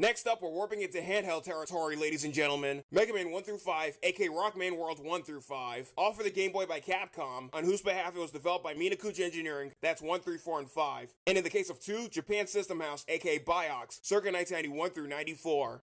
Next up, we're warping into handheld territory, ladies and gentlemen. Mega Man 1 through 5, aka Rockman World 1 through 5, all for the Game Boy by Capcom, on whose behalf it was developed by Minakuchi Engineering, that's 1, 3, 4, and 5. And in the case of 2, Japan System House, aka Biox, circa 1991 through 94.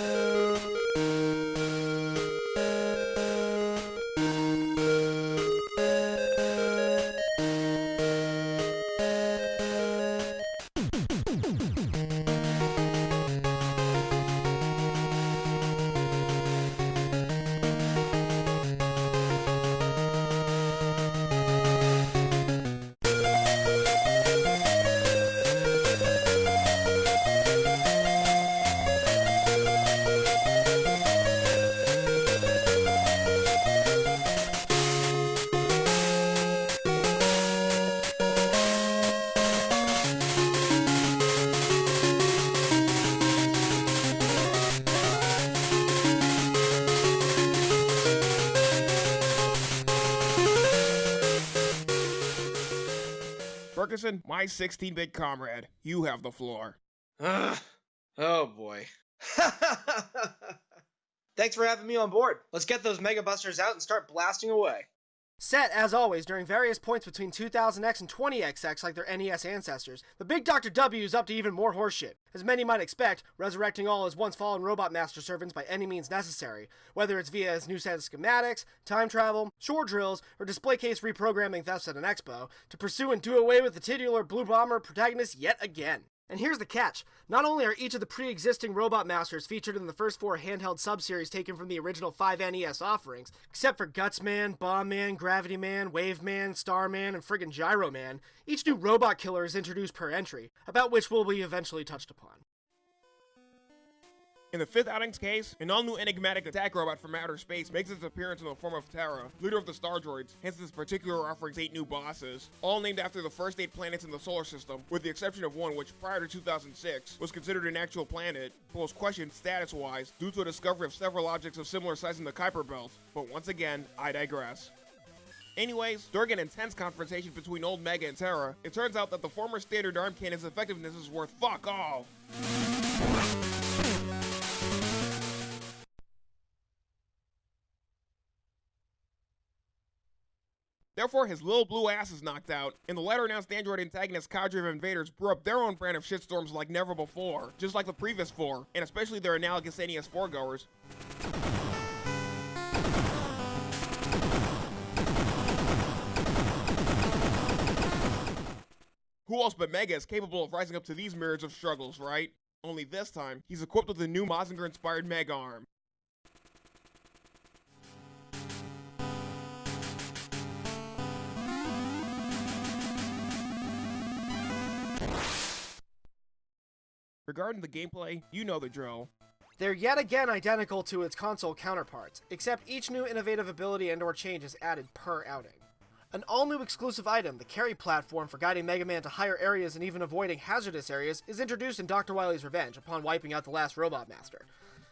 Ferguson, my 16 bit comrade, you have the floor. Oh boy. Thanks for having me on board. Let's get those Mega Busters out and start blasting away. Set, as always, during various points between 2000X and 20XX like their NES ancestors, the big Dr. W is up to even more horseshit. As many might expect, resurrecting all his once fallen Robot Master servants by any means necessary, whether it's via his new set of schematics, time travel, shore drills, or display case reprogramming thefts at an expo, to pursue and do away with the titular Blue Bomber protagonist yet again. And here's the catch. Not only are each of the pre-existing Robot Masters featured in the first four handheld sub-series taken from the original 5 NES offerings, except for Gutsman, Bomb Man, Gravity Man, Wave Man, Starman, and friggin' Gyro Man, each new robot killer is introduced per entry, about which will be eventually touched upon. In the fifth outing's case, an all-new enigmatic attack robot from outer space makes its appearance in the form of Terra, leader of the Star Droids, hence this particular offering's eight new bosses, all named after the first eight planets in the solar system, with the exception of one which prior to 2006 was considered an actual planet, but was questioned status-wise due to a discovery of several objects of similar size in the Kuiper Belt, but once again, I digress. Anyways, during an intense confrontation between Old Mega and Terra, it turns out that the former standard arm cannon's effectiveness is worth fuck all. Therefore, his little blue ass is knocked out, and the latter announced android antagonist cadre of invaders brew up their own brand of shitstorms like never before, just like the previous four, and especially their analogous NES foregoers. Who else but Mega is capable of rising up to these myriads of struggles, right? Only this time, he's equipped with the new Mazinger-inspired Mega Arm. Regarding the gameplay, you know the drill. They're yet again identical to its console counterparts, except each new innovative ability and or change is added per outing. An all-new exclusive item, the carry platform for guiding Mega Man to higher areas and even avoiding hazardous areas, is introduced in Dr. Wily's Revenge upon wiping out the last Robot Master.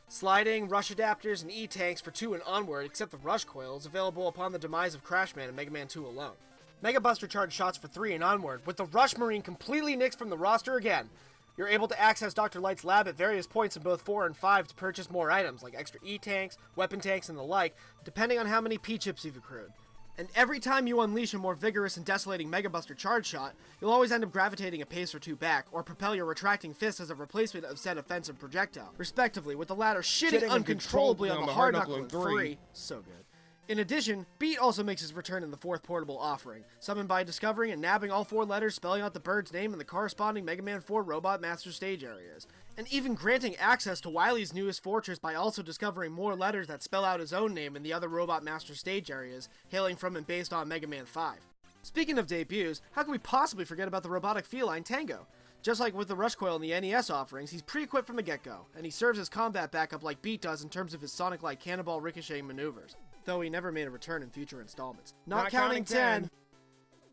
Sliding, rush adapters, and E-tanks for 2 and onward, except the rush coil, is available upon the demise of Crash Man and Mega Man 2 alone. Mega Buster charge shots for 3 and onward, with the Rush Marine completely nixed from the roster again. You're able to access Dr. Light's lab at various points in both 4 and 5 to purchase more items, like extra E-tanks, weapon tanks, and the like, depending on how many P-chips you've accrued. And every time you unleash a more vigorous and desolating Mega Buster charge shot, you'll always end up gravitating a pace or two back, or propel your retracting fist as a replacement of said offensive projectile, respectively, with the latter shitting, Shitting uncontrollably on the hard knuckle in 3. So good. In addition, Beat also makes his return in the fourth portable offering, summoned by discovering and nabbing all four letters spelling out the bird's name in the corresponding Mega Man 4 Robot Master stage areas, and even granting access to Wily's newest fortress by also discovering more letters that spell out his own name in the other Robot Master stage areas, hailing from and based on Mega Man 5. Speaking of debuts, how can we possibly forget about the robotic feline Tango? Just like with the Rush Coil in the NES offerings, he's pre-equipped from the get-go, and he serves as combat backup like Beat does in terms of his Sonic-like cannonball ricocheting maneuvers, though he never made a return in future installments. Not, Not counting, counting 10.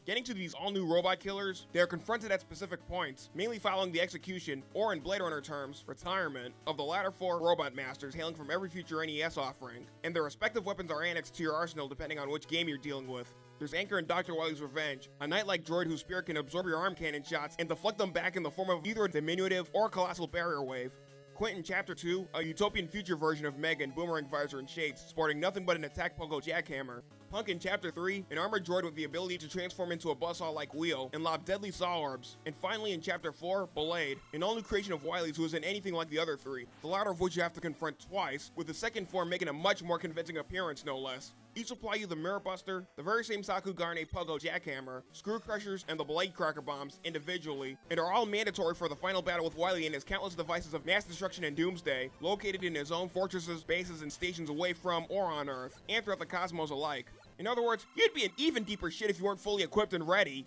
Getting to these all-new robot killers, they are confronted at specific points, mainly following the execution, or in Blade Runner terms, retirement, of the latter four robot masters hailing from every future NES offering, and their respective weapons are annexed to your arsenal depending on which game you're dealing with. There's Anchor and Dr. Wily's Revenge, a knight-like droid whose spirit can absorb your arm cannon shots and deflect them back in the form of either a diminutive or a colossal barrier wave. Quint in Chapter 2, a utopian future version of Megan, Boomerang Visor, and Shades, sporting nothing but an attack pogo jackhammer. Punk in Chapter 3, an armored droid with the ability to transform into a buzzsaw-like wheel and lob deadly saw orbs. And finally in Chapter 4, Ballade, an all-new creation of Wily's who isn't anything like the other three, the latter of which you have to confront twice, with the second form making a much more convincing appearance no less. Each supply you the Mirror Buster, the very same Sakugarne Pogo Jackhammer, Screw Crushers, and the Ballade Cracker Bombs individually, and are all mandatory for the final battle with Wily and his countless devices of mass destruction and doomsday, located in his own fortresses, bases, and stations away from or on Earth, and throughout the cosmos alike. In other words, you'd be in even deeper shit if you weren't fully equipped and ready.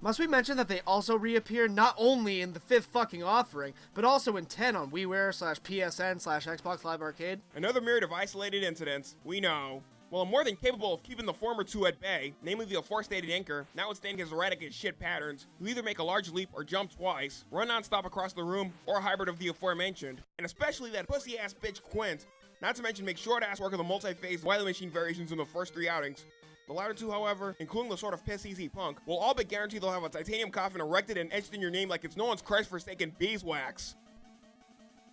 Must we mention that they also reappear not only in the fifth fucking offering, but also in 10 on WiiWare slash PSN slash Xbox Live Arcade? Another myriad of isolated incidents, we know. While I'm more than capable of keeping the former two at bay, namely the aforestated anchor, notwithstanding his erratic as shit patterns, who either make a large leap or jump twice, run non-stop across the room, or a hybrid of the aforementioned. And especially that pussy-ass bitch Quint. Not to mention make short-ass work of the multi-phase Wily Machine variations in the first three outings. The latter two, however, including the sort of piss easy punk, will all but guarantee they'll have a titanium coffin erected and etched in your name like it's no one's Christ forsaken beeswax.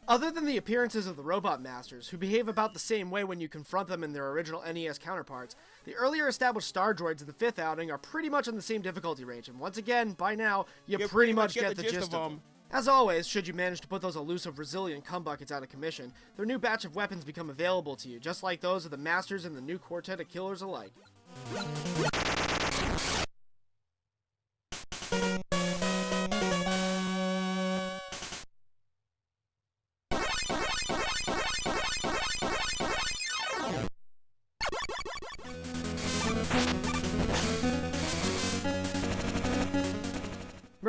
Other than the appearances of the Robot Masters, who behave about the same way when you confront them in their original NES counterparts, the earlier established Star Droids in the fifth outing are pretty much in the same difficulty range, and once again, by now, you, pretty, much get, the gist, of them. As always, should you manage to put those elusive, resilient cum buckets out of commission, their new batch of weapons become available to you, just like those of the Masters and the new quartet of killers alike.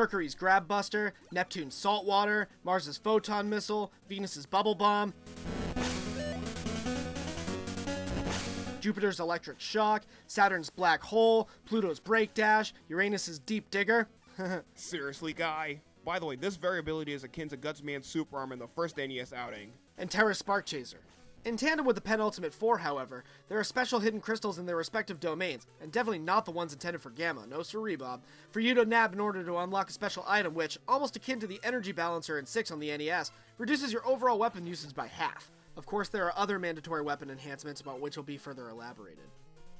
Mercury's Grab Buster, Neptune's Saltwater, Mars's Photon Missile, Venus's Bubble Bomb, Jupiter's Electric Shock, Saturn's Black Hole, Pluto's Break Dash, Uranus's Deep Digger. Seriously, guy. By the way, this variability is akin to Gutsman's super arm in the first NES outing. and Terra Spark Chaser. In tandem with the penultimate four, however, there are special hidden crystals in their respective domains, and definitely not the ones intended for Gamma, no siree Bob, for you to nab in order to unlock a special item which, almost akin to the energy balancer in 6 on the NES, reduces your overall weapon usage by half. Of course, there are other mandatory weapon enhancements about which will be further elaborated.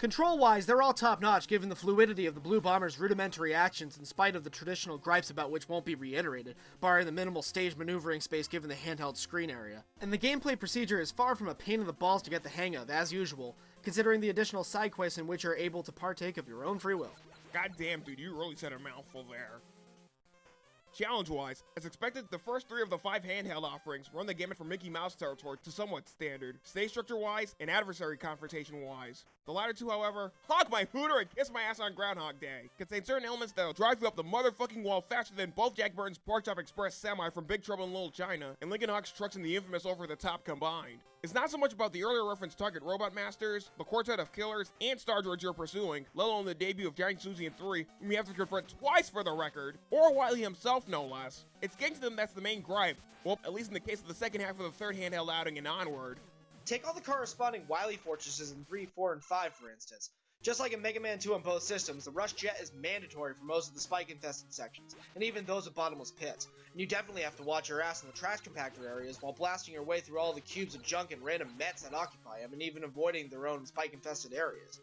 Control-wise, they're all top-notch given the fluidity of the Blue Bomber's rudimentary actions in spite of the traditional gripes about which won't be reiterated, barring the minimal stage maneuvering space given the handheld screen area. And the gameplay procedure is far from a pain in the balls to get the hang of, as usual, considering the additional side quests in which you're able to partake of your own free will. Goddamn, dude, you really said a mouthful there. Challenge-wise, as expected, the first three of the five handheld offerings run the gamut from Mickey Mouse territory to somewhat standard, stage structure-wise and adversary confrontation-wise. The latter two, however, hog my hooter and kiss my ass on Groundhog Day, contain certain elements that'll drive you up the motherfucking wall faster than both Jack Burton's Pork Chop Express semi from Big Trouble in Little China and Lincoln Hawk's trucks in the infamous Over the Top combined. It's not so much about the earlier referenced Target Robot Masters, the quartet of killers, and Star Droids you're pursuing, let alone the debut of Giant Suzy in 3, whom you have to confront twice for the record, or Wily himself no less. It's getting to them that's the main gripe, well, at least in the case of the second half of the third handheld outing and onward. Take all the corresponding Wily fortresses in 3, 4, and 5, for instance. Just like in Mega Man 2 on both systems, the Rush Jet is mandatory for most of the spike-infested sections, and even those with bottomless pits. And you definitely have to watch your ass in the trash compactor areas while blasting your way through all the cubes of junk and random mets that occupy them, and even avoiding their own spike-infested areas.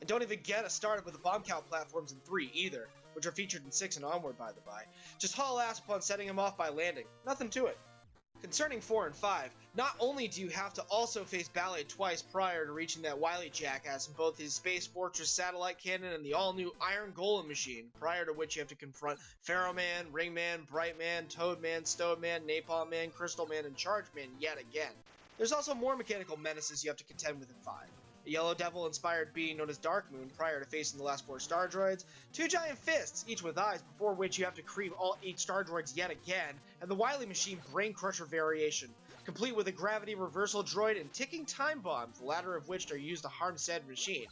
And don't even get us started with the bomb count platforms in 3 either, which are featured in 6 and onward by the by. Just haul ass upon setting them off by landing. Nothing to it. Concerning 4 and 5, not only do you have to also face Ballade twice prior to reaching that Wily jackass in both his Space Fortress satellite cannon and the all-new Iron Golem machine, prior to which you have to confront Pharaoh Man, Ring Man, Bright Man, Toad Man, Stone Man, Napalm Man, Crystal Man, and Charge Man yet again. There's also more mechanical menaces you have to contend with in 5. A Yellow Devil inspired being known as Dark Moon prior to facing the last four Star Droids, two giant fists, each with eyes, before which you have to cream all eight Star Droids yet again, and the Wily Machine Brain Crusher variation, complete with a gravity reversal droid and ticking time bombs, the latter of which are used to harm said machine.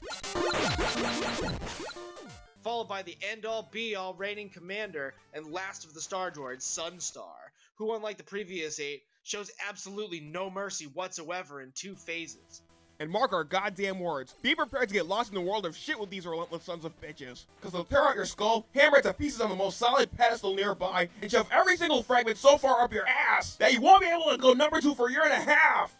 Followed by the end-all be-all reigning commander and last of the Star Droids, Sunstar, who unlike the previous eight, shows absolutely no mercy whatsoever in two phases. And mark our goddamn words. Be prepared to get lost in the world of shit with these relentless sons of bitches. Cause they'll tear out your skull, hammer it to pieces on the most solid pedestal nearby, and shove every single fragment so far up your ass that you won't be able to go number two for a year and a half!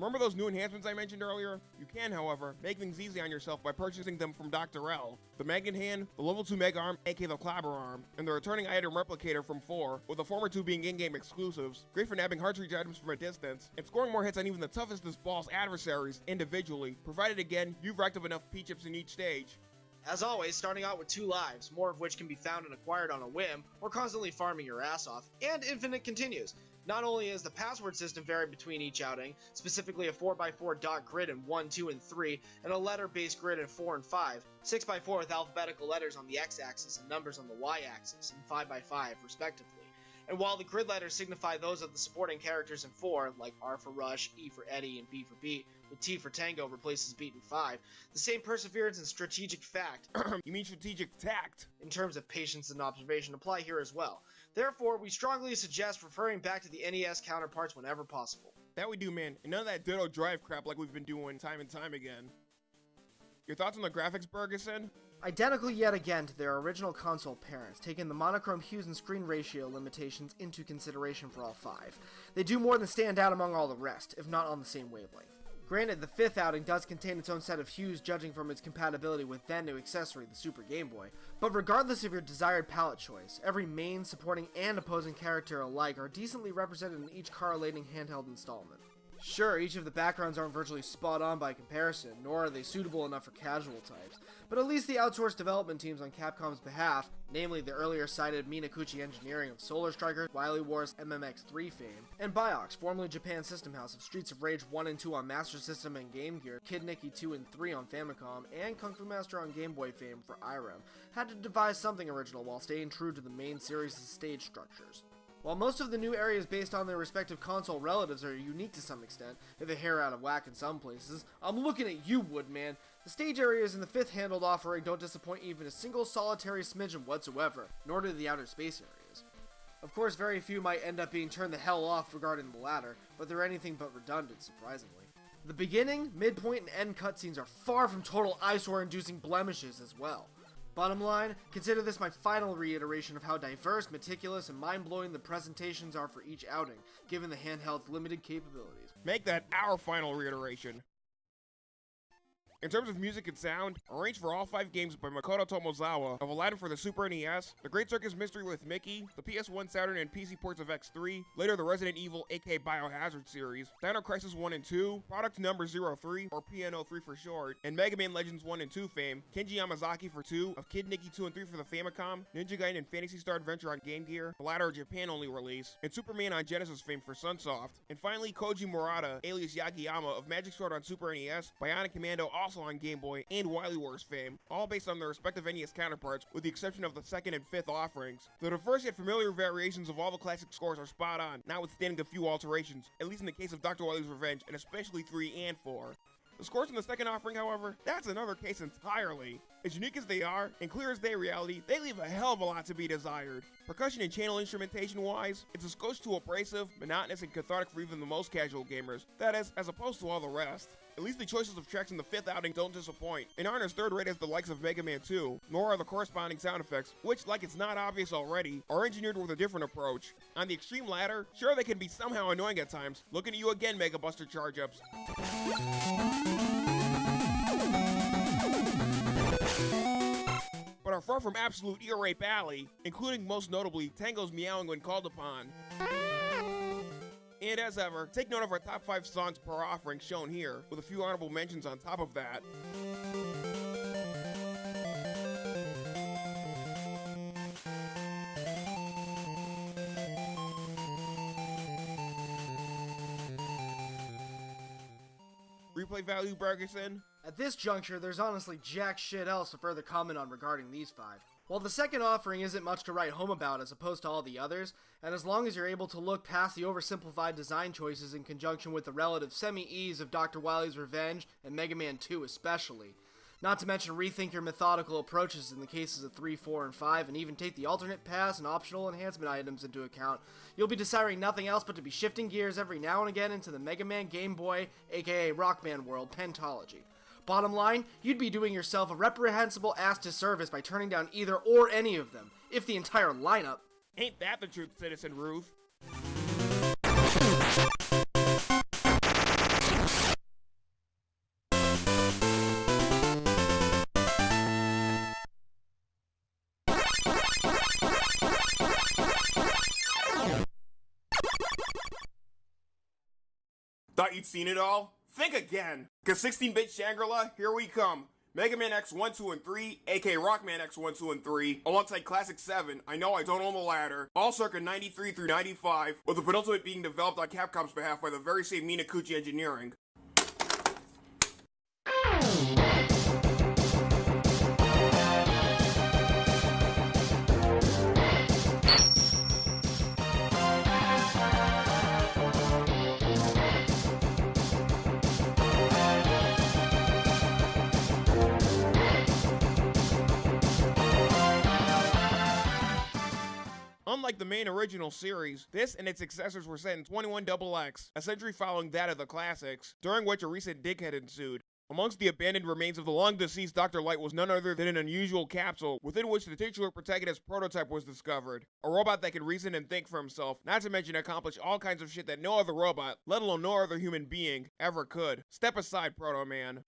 Remember those new enhancements I mentioned earlier? You can, however, make things easy on yourself by purchasing them from Dr. L. The Magnet Hand, the Level 2 Mega Arm, aka the Clabber Arm, and the returning item Replicator from 4, with the former two being in-game exclusives, great for nabbing hard-to-reach items from a distance, and scoring more hits on even the toughest as boss adversaries individually, provided again, you've racked up enough P-chips in each stage. As always, starting out with two lives, more of which can be found and acquired on a whim, or constantly farming your ass off, and Infinite continues. Not only is the password system varied between each outing, specifically a 4x4 dot grid in 1, 2, and 3, and a letter-based grid in 4 and 5, 6x4 with alphabetical letters on the x-axis and numbers on the y-axis, and 5x5 respectively. And while the grid letters signify those of the supporting characters in 4, like R for Rush, E for Eddie, and B for Beat, with T for Tango replaces Beat in 5, the same perseverance and strategic fact, you mean strategic tact, in terms of patience and observation apply here as well. Therefore, we strongly suggest referring back to the NES counterparts whenever possible. That we do, man, and none of that Ditto Drive crap like we've been doing time and time again. Your thoughts on the graphics, Bergeson? Identical yet again to their original console parents, taking the monochrome hues and screen ratio limitations into consideration for all five. They do more than stand out among all the rest, if not on the same wavelength. Granted, the fifth outing does contain its own set of hues judging from its compatibility with then new accessory, the Super Game Boy, but regardless of your desired palette choice, every main, supporting, and opposing character alike are decently represented in each correlating handheld installment. Sure, each of the backgrounds aren't virtually spot on by comparison, nor are they suitable enough for casual types, but at least the outsourced development teams on Capcom's behalf, namely the earlier cited Minakuchi Engineering of Solar Striker, Wily Wars MMX3 fame, and Biox, formerly Japan System House of Streets of Rage 1 and 2 on Master System and Game Gear, Kid Niki 2 and 3 on Famicom, and Kung Fu Master on Game Boy fame for IREM, had to devise something original while staying true to the main series' stage structures. While most of the new areas based on their respective console relatives are unique to some extent, if a hair out of whack in some places, I'm looking at you, Woodman. The stage areas in the fifth handled offering don't disappoint even a single solitary smidgen whatsoever, nor do the outer space areas. Of course, very few might end up being turned the hell off regarding the latter, but they're anything but redundant, surprisingly. The beginning, midpoint, and end cutscenes are far from total eyesore inducing blemishes as well. Bottom line, consider this my final reiteration of how diverse, meticulous, and mind-blowing the presentations are for each outing, given the handheld's limited capabilities. Make that our final reiteration. In terms of music and sound, arranged for all five games by Makoto Tomozawa of Aladdin for the Super NES, The Great Circus Mystery with Mickey, the PS1, Saturn, and PC ports of X3, later the Resident Evil aka Biohazard series, Dino Crisis 1 and 2, Product Number 03, or PNO3 for short, and Mega Man Legends 1 and 2 fame, Kenji Yamazaki for 2, of Kid Niki 2 and 3 for the Famicom, Ninja Gaiden and Phantasy Star Adventure on Game Gear, the latter a Japan-only release, and Superman on Genesis fame for Sunsoft, and finally Koji Murata, alias Yagiyama, of Magic Sword on Super NES, Bionic Commando also also on Game Boy, and Wily Wars fame, all based on their respective NES counterparts, with the exception of the second and fifth offerings. The diverse yet familiar variations of all the classic scores are spot on, notwithstanding a few alterations, at least in the case of Dr. Wily's Revenge, and especially 3 and 4. The scores in the second offering, however, that's another case entirely. As unique as they are, and clear as they reality, they leave a hell of a lot to be desired. Percussion and channel instrumentation wise, it's a skosh too abrasive, monotonous, and cathartic for even the most casual gamers. That is, as opposed to all the rest. At least the choices of tracks in the fifth outing don't disappoint, and aren't as third rate as the likes of Mega Man 2, nor are the corresponding sound effects, which, like it's not obvious already, are engineered with a different approach. On the extreme latter, sure they can be somehow annoying at times. Looking at you again, Mega Buster Charge Ups. but are far from absolute ear rape alley, including most notably Tango's meowing when called upon. And as ever, take note of our top 5 songs per offering shown here, with a few honorable mentions on top of that. Value, Bergerson? At this juncture, there's honestly jack shit else to further comment on regarding these five. While the second offering isn't much to write home about as opposed to all the others, and as long as you're able to look past the oversimplified design choices in conjunction with the relative semi ease of Dr. Wily's Revenge and Mega Man 2 especially, not to mention rethink your methodical approaches in the cases of 3, 4, and 5, and even take the alternate paths and optional enhancement items into account, you'll be desiring nothing else but to be shifting gears every now and again into the Mega Man Game Boy, aka Rockman world, Pentology. Bottom line, you'd be doing yourself a reprehensible ass disservice by turning down either or any of them, if the entire lineup. Ain't that the truth, Citizen Ruth? You'd seen it all? Think again! Cause 16-bit Shangri-La, here we come. Mega Man X 1, 2, and 3, aka Rockman X 1, 2, and 3, alongside Classic 7, I Know I Don't Own the Ladder, all circa 93 through 95, with the penultimate being developed on Capcom's behalf by the very same Minakuchi Engineering. Unlike the main original series, this and its successors were set in 21XX, a century following that of the classics, during which a recent dickhead ensued. Amongst the abandoned remains of the long deceased Dr. Light was none other than an unusual capsule within which the titular protagonist's prototype was discovered. A robot that could reason and think for himself, not to mention accomplish all kinds of shit that no other robot, let alone no other human being, ever could. Step aside, Proto Man.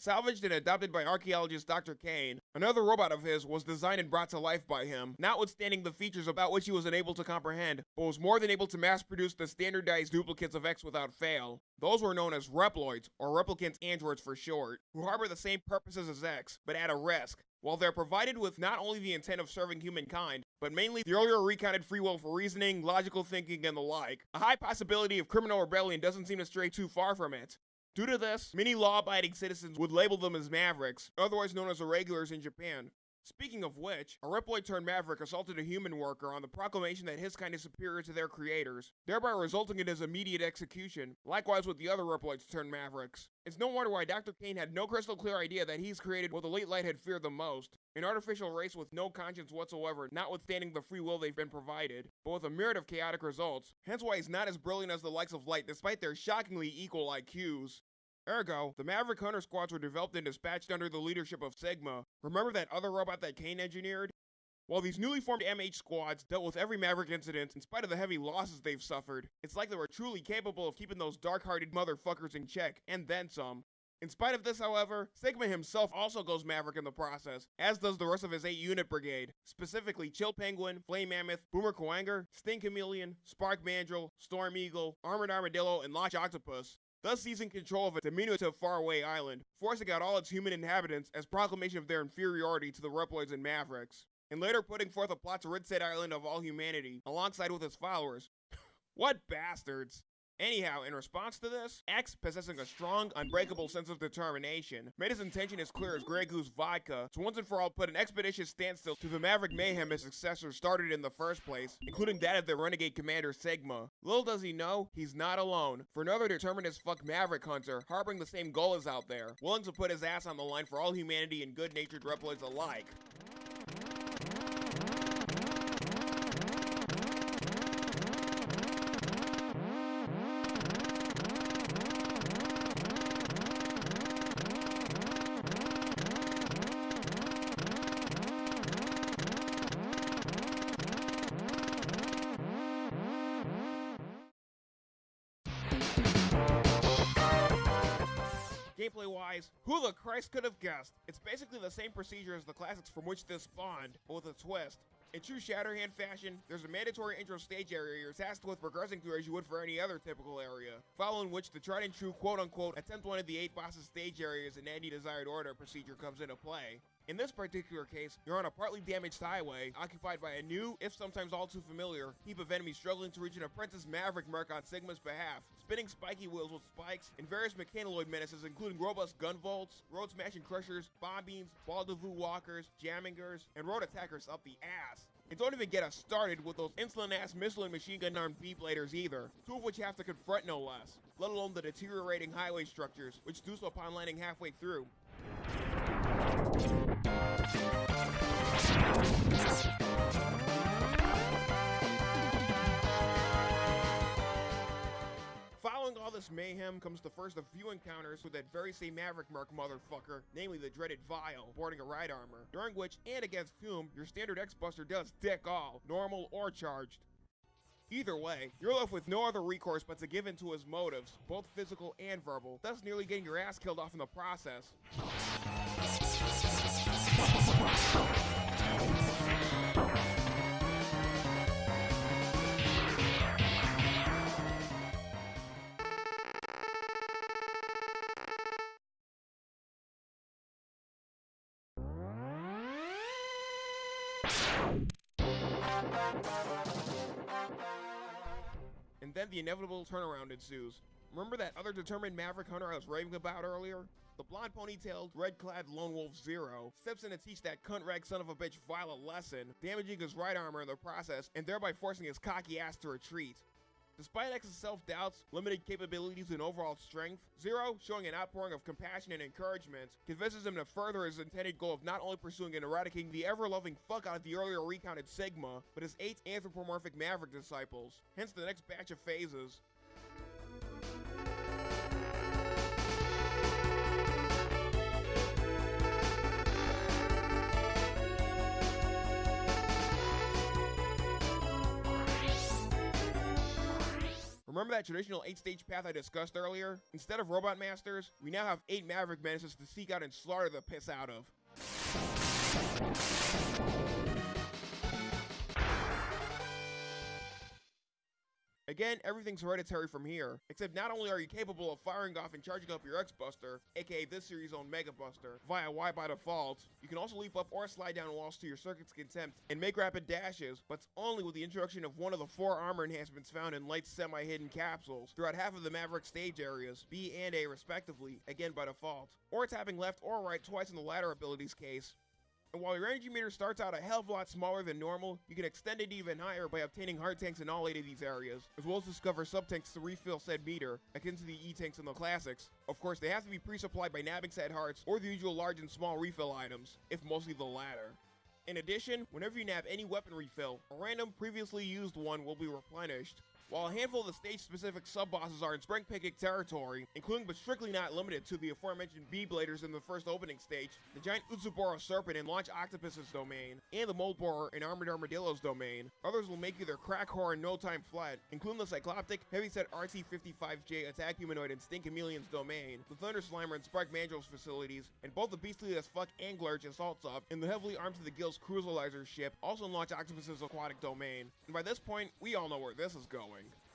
Salvaged and adopted by archaeologist Dr. Cain, another robot of his was designed and brought to life by him, notwithstanding the features about which he was unable to comprehend, but was more than able to mass produce the standardized duplicates of X without fail. Those were known as Reploids, or Replicants Androids for short, who harbor the same purposes as X, but at a risk. While they're provided with not only the intent of serving humankind, but mainly the earlier recounted free will for reasoning, logical thinking, and the like, a high possibility of criminal rebellion doesn't seem to stray too far from it. Due to this, many law-abiding citizens would label them as Mavericks, otherwise known as irregulars in Japan. Speaking of which, a Reploid turned Maverick assaulted a human worker on the proclamation that his kind is superior to their creators, thereby resulting in his immediate execution, likewise with the other Reploids turned Mavericks. It's no wonder why Dr. Cain had no crystal clear idea that he's created what the late light had feared the most, an artificial race with no conscience whatsoever, notwithstanding the free will they've been provided, but with a myriad of chaotic results, hence why he's not as brilliant as the likes of Light despite their shockingly equal IQs. Ergo, the Maverick Hunter squads were developed and dispatched under the leadership of Sigma. Remember that other robot that Cain engineered? While these newly formed MH squads dealt with every Maverick incident in spite of the heavy losses they've suffered, it's like they were truly capable of keeping those dark-hearted motherfuckers in check, and then some. In spite of this, however, Sigma himself also goes Maverick in the process, as does the rest of his 8-unit brigade, specifically Chill Penguin, Flame Mammoth, Boomer Kuwanger, Sting Chameleon, Spark Mandrill, Storm Eagle, Armored Armadillo, and Launch Octopus, thus seizing control of a diminutive faraway island, forcing out all its human inhabitants as proclamation of their inferiority to the Reploids and Mavericks, and later putting forth a plot to rid said island of all humanity, alongside with its followers. what bastards! Anyhow, in response to this, X, possessing a strong, unbreakable sense of determination, made his intention as clear as Grey Goose vodka to once and for all put an expeditious standstill to the Maverick mayhem his successors started in the first place, including that of the renegade commander Sigma. Little does he know, he's not alone, for another determined as fuck Maverick hunter, harboring the same goal as out there, willing to put his ass on the line for all humanity and good-natured Reploids alike. Wise, who the Christ could have guessed? It's basically the same procedure as the classics from which this spawned, but with a twist. In true Shatterhand fashion, there's a mandatory intro stage area you're tasked with progressing through as you would for any other typical area, following which the tried and true quote unquote attempt one of the eight bosses stage areas in any desired order procedure comes into play. In this particular case, you're on a partly damaged highway, occupied by a new, if sometimes all too familiar, heap of enemies struggling to reach an apprentice Maverick merc on Sigma's behalf, spinning spiky wheels with spikes, and various mechanoid menaces including robust Gun Volts, road smashing crushers, bomb beams, ball walkers, jammingers, and road attackers up the ass. And don't even get us started with those insolent-ass missile and machine gun armed B-bladers either, two of which have to confront no less, let alone the deteriorating highway structures, which do so upon landing halfway through. Following all this mayhem comes the first of few encounters with that very same Maverick Merc motherfucker, namely the dreaded Vile, boarding a ride armor, during which, and against whom, your standard X-Buster does dick all, normal or charged. Either way, you're left with no other recourse but to give in to his motives, both physical and verbal, thus nearly getting your ass killed off in the process. And then the inevitable turnaround ensues. Remember that other determined Maverick Hunter I was raving about earlier? The blonde ponytailed, red-clad lone wolf Zero steps in to teach that cunt rag son of a bitch Vile a lesson, damaging his ride armor in the process and thereby forcing his cocky ass to retreat. Despite X's self-doubts, limited capabilities, and overall strength, Zero, showing an outpouring of compassion and encouragement, convinces him to further his intended goal of not only pursuing and eradicating the ever-loving fuck out of the earlier recounted Sigma, but his eight anthropomorphic Maverick disciples, hence the next batch of phases. Remember that traditional 8-stage path I discussed earlier? Instead of Robot Masters, we now have 8 Maverick Menaces to seek out and slaughter the piss out of. Again, everything's hereditary from here, except not only are you capable of firing off and charging up your X-Buster, aka this series' own Mega Buster, via Y by default, you can also leap up or slide down walls to your circuit's contempt and make rapid dashes, but only with the introduction of one of the four armor enhancements found in light semi-hidden capsules throughout half of the Maverick stage areas, B and A respectively, again by default, or tapping left or right twice in the latter ability's case, and while your energy meter starts out a hell of a lot smaller than normal, you can extend it even higher by obtaining heart tanks in all 8 of these areas, as well as discover sub-tanks to refill said meter, akin to the E-tanks in the classics. Of course, they have to be pre-supplied by nabbing said hearts, or the usual large and small refill items, if mostly the latter. In addition, whenever you nab any weapon refill, a random previously used one will be replenished, while a handful of the stage-specific sub-bosses are in Spring Picnic territory, including but strictly not limited to the aforementioned B-Bladers in the first opening stage, the giant Utsuboro Serpent in Launch Octopus's domain, and the Mole Borer in Armored Armadillo's domain, others will make you their crack whore in no time flat, including the Cycloptic, Heavyset RT-55J Attack Humanoid and Sting Chameleon's domain, the Thunder Slimer and Spark Mandrill's facilities, and both the beastly as fuck Anglerge Assault Sub in the heavily armed to the gills Cruisalizer ship, also in Launch Octopus's aquatic domain. And by this point, we all know where this is going going.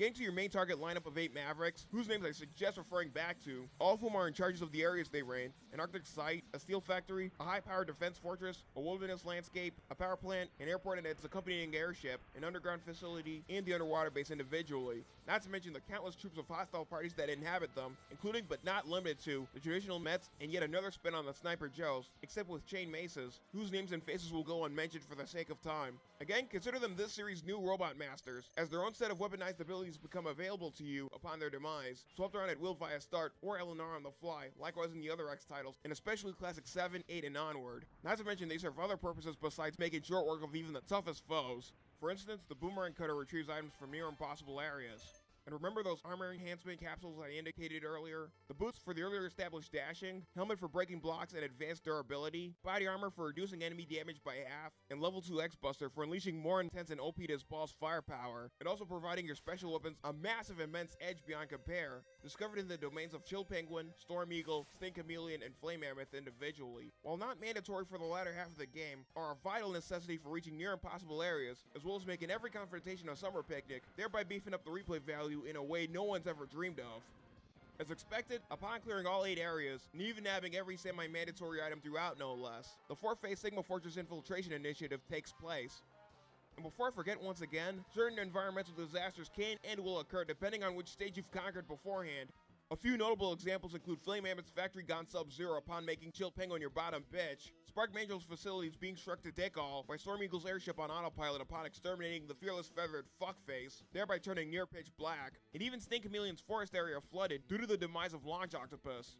Getting to your main target lineup of 8 Mavericks, whose names I suggest referring back to, all of whom are in charges of the areas they reign, an Arctic site, a steel factory, a high-powered defense fortress, a wilderness landscape, a power plant, an airport and its accompanying airship, an underground facility, and the underwater base individually. Not to mention the countless troops of hostile parties that inhabit them, including but not limited to the traditional Mets and yet another spin on the Sniper Joes, except with chain maces, whose names and faces will go unmentioned for the sake of time. Again, consider them this series' new robot masters, as their own set of weaponized abilities become available to you upon their demise, swapped around at will via start or LNR on the fly, likewise in the other X titles, and especially Classic 7, 8, and onward. Not to mention they serve other purposes besides making short work of even the toughest foes. For instance, the Boomerang Cutter retrieves items from near impossible areas. And remember those armor enhancement capsules I indicated earlier? The boots for the earlier established dashing, helmet for breaking blocks and advanced durability, body armor for reducing enemy damage by half, and level 2 X-Buster for unleashing more intense and OP as boss firepower, and also providing your special weapons a massive immense edge beyond compare, discovered in the domains of Chill Penguin, Storm Eagle, Sting Chameleon, and Flame Mammoth individually. While not mandatory for the latter half of the game, are a vital necessity for reaching near impossible areas, as well as making every confrontation a summer picnic, thereby beefing up the replay value in a way no one's ever dreamed of. As expected, upon clearing all 8 areas, and even nabbing every semi-mandatory item throughout no less, the 4th phase Sigma Fortress Infiltration Initiative takes place. And before I forget once again, certain environmental disasters can and will occur depending on which stage you've conquered beforehand. A few notable examples include Flame Mammoth's factory gone sub-zero upon making Chill Penguin your bottom bitch, Spark Mandrill's facilities being struck to dick all by Storm Eagle's airship on autopilot upon exterminating the fearless feathered fuckface, thereby turning near pitch black, and even Sting Chameleon's forest area flooded due to the demise of Launch Octopus.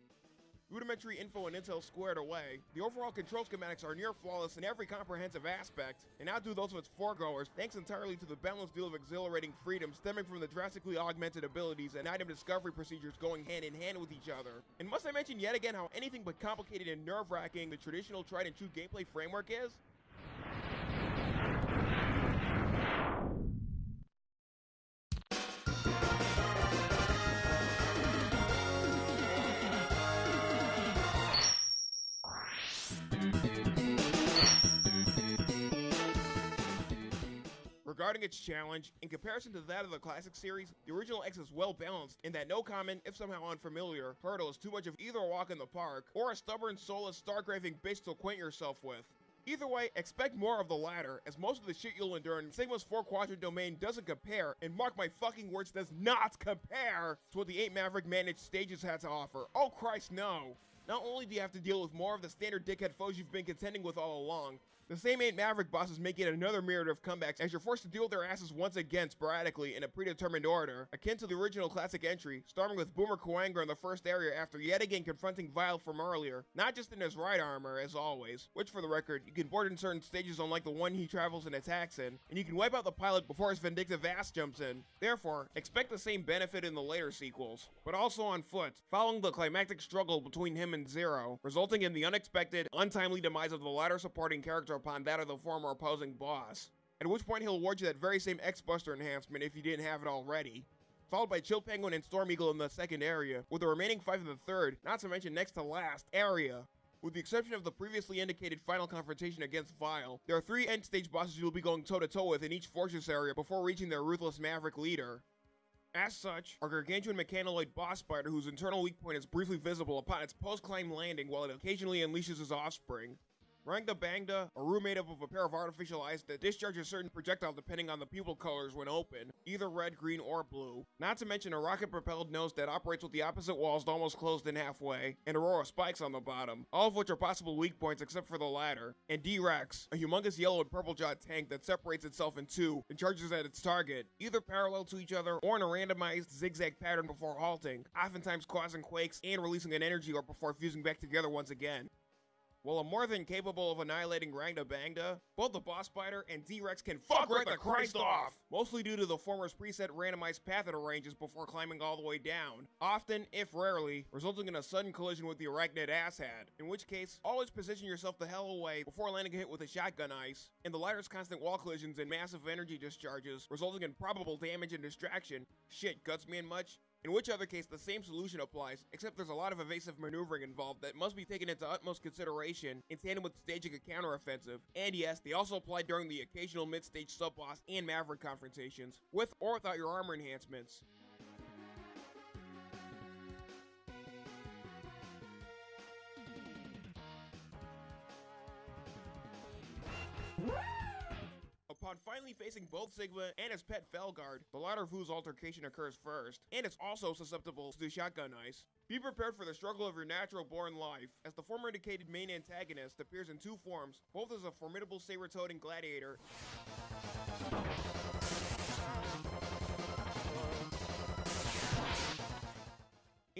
Rudimentary info and intel squared away, the overall control schematics are near flawless in every comprehensive aspect, and outdo those of its foregoers thanks entirely to the boundless deal of exhilarating freedom stemming from the drastically augmented abilities and item discovery procedures going hand in hand with each other. And must I mention yet again how anything but complicated and nerve-wracking the traditional tried and true gameplay framework is? Regarding its challenge, in comparison to that of the classic series, the original X is well balanced in that no common, if somehow unfamiliar, hurdle is too much of either a walk in the park or a stubborn, soulless, star-graving bitch to acquaint yourself with. Either way, expect more of the latter, as most of the shit you'll endure in Sigma's 4 quadrant domain doesn't compare, and mark my fucking words, does NOT compare to what the 8 Maverick managed stages had to offer. Oh Christ, no! Not only do you have to deal with more of the standard dickhead foes you've been contending with all along, the same 8 Maverick bosses make it another myriad of comebacks as you're forced to deal with their asses once again sporadically in a predetermined order, akin to the original classic entry, starting with Boomer Kuwanger in the first area after yet again confronting Vile from earlier, not just in his ride armor, as always, which for the record, you can board in certain stages unlike the one he travels and attacks in, and you can wipe out the pilot before his vindictive ass jumps in. Therefore, expect the same benefit in the later sequels, but also on foot, following the climactic struggle between him and Zero, resulting in the unexpected, untimely demise of the latter supporting character upon that of the former opposing boss. At which point he'll award you that very same X-Buster enhancement if you didn't have it already. Followed by Chill Penguin and Storm Eagle in the second area, with the remaining five in the third, not to mention next to last, area. With the exception of the previously indicated final confrontation against Vile, there are three end stage bosses you'll be going toe to toe with in each fortress area before reaching their ruthless maverick leader. As such, our gargantuan mechanoid boss spider whose internal weak point is briefly visible upon its post-climb landing while it occasionally unleashes his offspring. Rangda Bangda, a room made up of a pair of artificial eyes that discharges a certain projectile depending on the pupil colors when open, either red, green, or blue. Not to mention a rocket-propelled nose that operates with the opposite walls almost closed in halfway, and a row of spikes on the bottom, all of which are possible weak points except for the latter. And D-Rex, a humongous yellow and purple jawed tank that separates itself in two and charges at its target, either parallel to each other or in a randomized zigzag pattern before halting, oftentimes causing quakes and releasing an energy orb before fusing back together once again. While I'm more than capable of annihilating Rangda Bangda, both the Boss Spider and D-Rex can fuck right the Christ off! Mostly due to the former's preset randomized path it arranges before climbing all the way down, often, if rarely, resulting in a sudden collision with the arachnid asshat, in which case, always position yourself the hell away before landing a hit with a shotgun ice, and the latter's constant wall collisions and massive energy discharges, resulting in probable damage and distraction. Shit, guts me in much? In which other case, the same solution applies, except there's a lot of evasive maneuvering involved that must be taken into utmost consideration in tandem with staging a counteroffensive. And yes, they also apply during the occasional mid-stage sub-boss and Maverick confrontations, with or without your armor enhancements. Upon finally facing both Sigma and his pet Felguard, the latter of whose altercation occurs first, and is also susceptible to shotgun ice. Be prepared for the struggle of your natural born life, as the former indicated main antagonist appears in two forms, both as a formidable saber-toting gladiator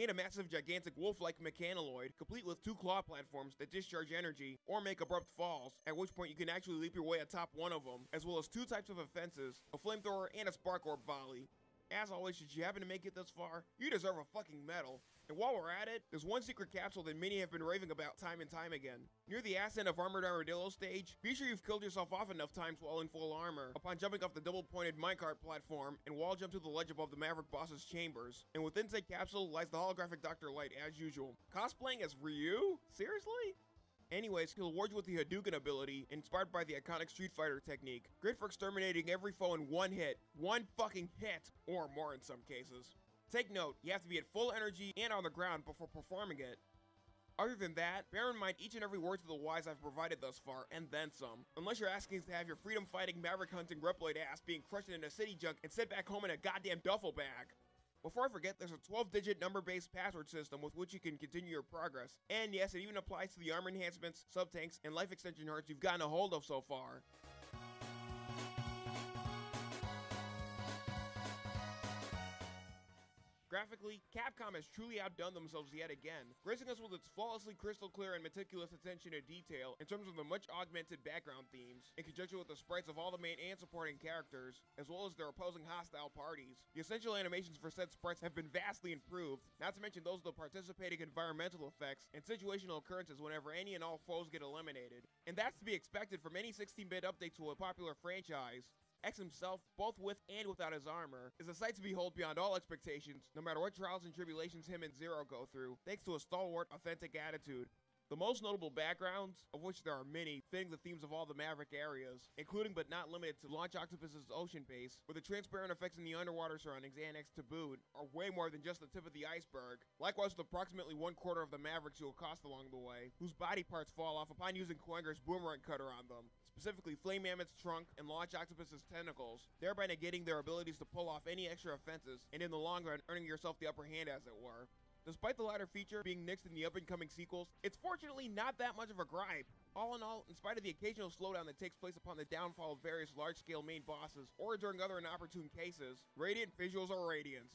and a massive gigantic wolf-like mechanoid, complete with two claw platforms that discharge energy or make abrupt falls, at which point you can actually leap your way atop one of them, as well as two types of offenses, a flamethrower and a spark orb volley. As always, should you happen to make it this far, you deserve a fucking medal. And while we're at it, there's one secret capsule that many have been raving about time and time again. Near the ass end of Armored Armadillo stage, be sure you've killed yourself off enough times while in full armor, upon jumping off the double-pointed minecart platform and wall jump to the ledge above the Maverick boss's chambers. And within said capsule lies the holographic Dr. Light as usual. Cosplaying as Ryu? Seriously? Anyways, he'll award you with the Hadouken ability, inspired by the iconic Street Fighter technique. Great for exterminating every foe in one hit. One fucking hit! Or more in some cases. Take note, you have to be at full energy and on the ground before performing it. Other than that, bear in mind each and every word to the wise I've provided thus far, and then some. Unless you're asking to have your freedom fighting, maverick hunting, Reploid ass being crushed in a city junk and sent back home in a goddamn duffel bag. Before I forget, there's a 12 digit number based password system with which you can continue your progress. And yes, it even applies to the armor enhancements, sub tanks, and life extension hearts you've gotten a hold of so far. Graphically, Capcom has truly outdone themselves yet again, gracing us with its flawlessly crystal clear and meticulous attention to detail in terms of the much augmented background themes, in conjunction with the sprites of all the main and supporting characters, as well as their opposing hostile parties. The essential animations for said sprites have been vastly improved, not to mention those of the participating environmental effects and situational occurrences whenever any and all foes get eliminated. And that's to be expected from any 16-bit update to a popular franchise. X himself, both with and without his armor, is a sight to behold beyond all expectations, no matter what trials and tribulations him and Zero go through, thanks to a stalwart, authentic attitude. The most notable backgrounds, of which there are many, fitting the themes of all the Maverick areas, including but not limited to Launch Octopus's ocean base, where the transparent effects in the underwater surroundings annexed to boot are way more than just the tip of the iceberg. Likewise with approximately one quarter of the Mavericks you'll accost along the way, whose body parts fall off upon using Kuwanger's boomerang cutter on them, specifically Flame Mammoth's trunk and Launch Octopus's tentacles, thereby negating their abilities to pull off any extra offenses, and in the long run earning yourself the upper hand as it were. Despite the latter feature being nixed in the up-and-coming sequels, it's fortunately not that much of a gripe. All in all, in spite of the occasional slowdown that takes place upon the downfall of various large-scale main bosses, or during other inopportune cases, Radiant visuals are radiant.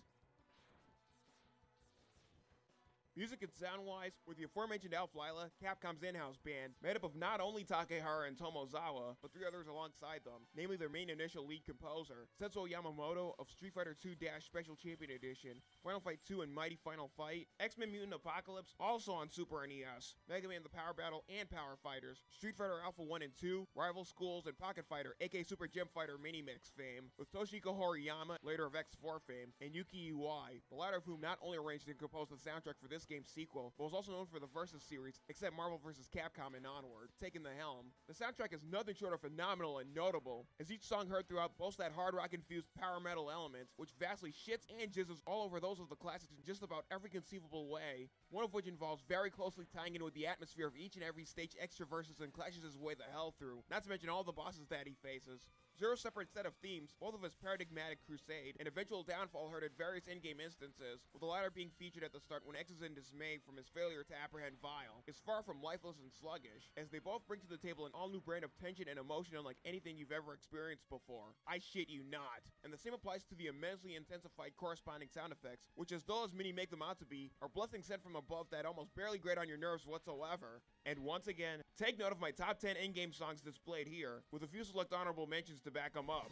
Music and sound-wise, with the aforementioned Alph Lyla, Capcom's in-house band, made up of not only Takehara and Tomozawa, but three others alongside them, namely their main initial lead composer, Setsuo Yamamoto of Street Fighter II Special Champion Edition, Final Fight 2 and Mighty Final Fight, X-Men Mutant Apocalypse, also on Super NES, Mega Man The Power Battle and Power Fighters, Street Fighter Alpha 1 and 2, Rival Schools, and Pocket Fighter, aka Super Gem Fighter Mini Mix fame, with Toshiko Horiyama, later of X4 fame, and Yuki Iwai, the latter of whom not only arranged and composed the soundtrack for this game's sequel, but was also known for the Versus series, except Marvel vs. Capcom and onward, taking the helm. The soundtrack is nothing short of phenomenal and notable, as each song heard throughout boasts that hard rock infused power metal element, which vastly shits and jizzes all over those of the classics in just about every conceivable way, one of which involves very closely tying in with the atmosphere of each and every stage X traverses and clashes his way the hell through, not to mention all the bosses that he faces. Zero separate set of themes, both of his paradigmatic crusade and eventual downfall heard at various in-game instances, with the latter being featured at the start when X is in dismay from his failure to apprehend Vile, is far from lifeless and sluggish, as they both bring to the table an all-new brand of tension and emotion unlike anything you've ever experienced before. I shit you not. And the same applies to the immensely intensified corresponding sound effects, which as dull as many make them out to be, are blessings sent from above that almost barely grate on your nerves whatsoever. And once again, take note of my top 10 in-game songs displayed here, with a few select honorable mentions to back them up.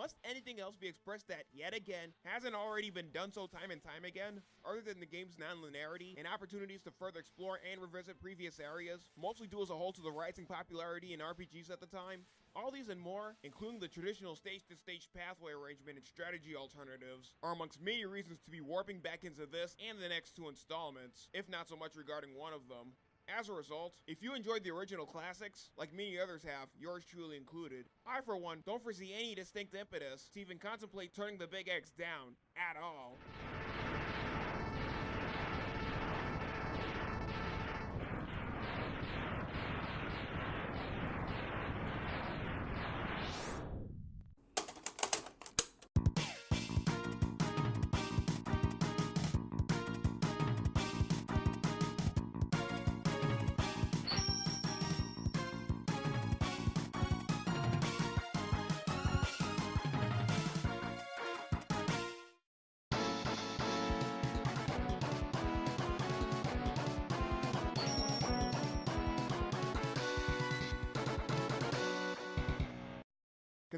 Must anything else be expressed that, yet again, hasn't already been done so time and time again? Other than the game's non-linearity and opportunities to further explore and revisit previous areas, mostly due as a whole to the rising popularity in RPGs at the time? All these and more, including the traditional stage-to-stage -stage pathway arrangement and strategy alternatives, are amongst many reasons to be warping back into this and the next two installments, if not so much regarding one of them. As a result, if you enjoyed the original classics, like many others have, yours truly included, I for one don't foresee any distinct impetus to even contemplate turning the Big X down, at all.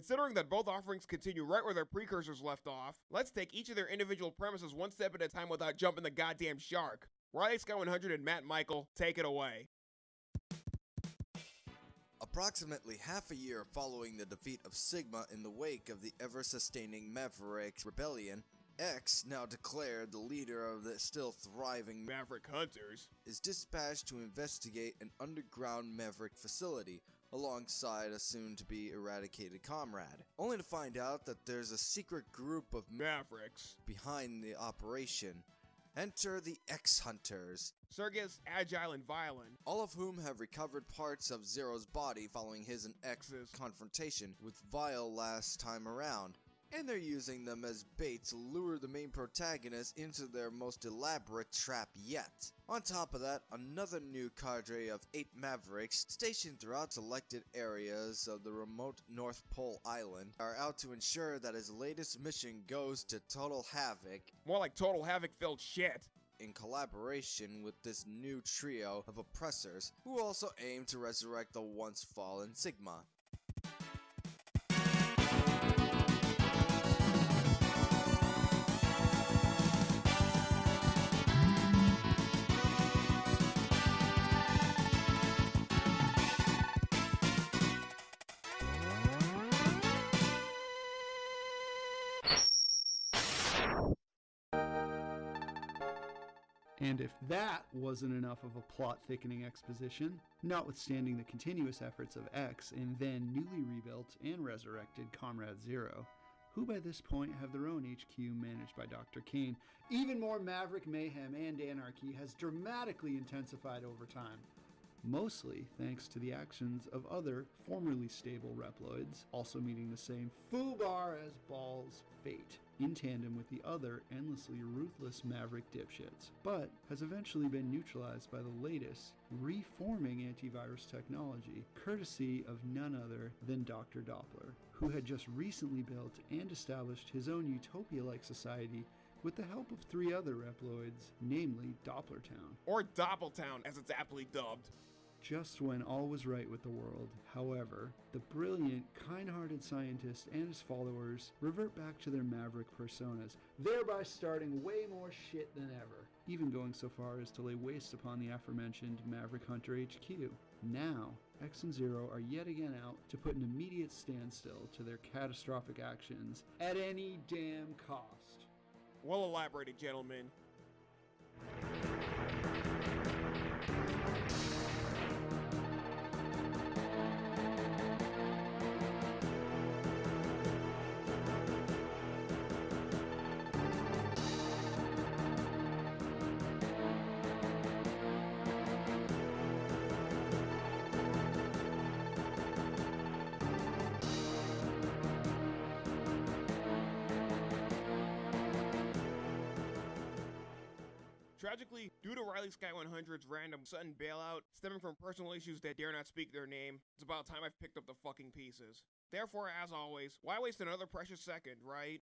Considering that both offerings continue right where their precursors left off, let's take each of their individual premises one step at a time without jumping the goddamn shark. Riley Sky 100 and Matt Michael, take it away. Approximately half a year following the defeat of Sigma in the wake of the ever-sustaining Maverick Rebellion, X, now declared the leader of the still thriving Maverick Hunters. is dispatched to investigate an underground Maverick facility alongside a soon to be eradicated comrade, only to find out that there's a secret group of Mavericks. behind the operation. Enter the X Hunters, Serges, agile and Violen. all of whom have recovered parts of Zero's body following his and X's confrontation with Vile last time around. And they're using them as bait to lure the main protagonist into their most elaborate trap yet. On top of that, another new cadre of 8 Mavericks stationed throughout selected areas of the remote North Pole Island are out to ensure that his latest mission goes to total havoc More like total havoc filled shit. in collaboration with this new trio of oppressors who also aim to resurrect the once fallen Sigma. And if that wasn't enough of a plot thickening exposition, notwithstanding the continuous efforts of X and then newly rebuilt and resurrected Comrade Zero, who by this point have their own HQ managed by Dr. Cain, even more maverick mayhem and anarchy has dramatically intensified over time. Mostly thanks to the actions of other formerly stable Reploids, also meeting the same foobar as Ball's fate, in tandem with the other endlessly ruthless Maverick dipshits, but has eventually been neutralized by the latest, reforming antivirus technology, courtesy of none other than Dr. Doppler, who had just recently built and established his own utopia like society with the help of three other Reploids, namely Dopplertown. Or Doppeltown, as it's aptly dubbed. Just when all was right with the world, however, the brilliant, kind hearted scientist and his followers revert back to their maverick personas, thereby starting way more shit than ever, even going so far as to lay waste upon the aforementioned Maverick Hunter HQ. Now, X and Zero are yet again out to put an immediate standstill to their catastrophic actions at any damn cost. Well elaborated, gentlemen. Sky 100's random sudden bailout, stemming from personal issues that dare not speak their name, it's about time I've picked up the fucking pieces. Therefore, as always, why waste another precious second, right?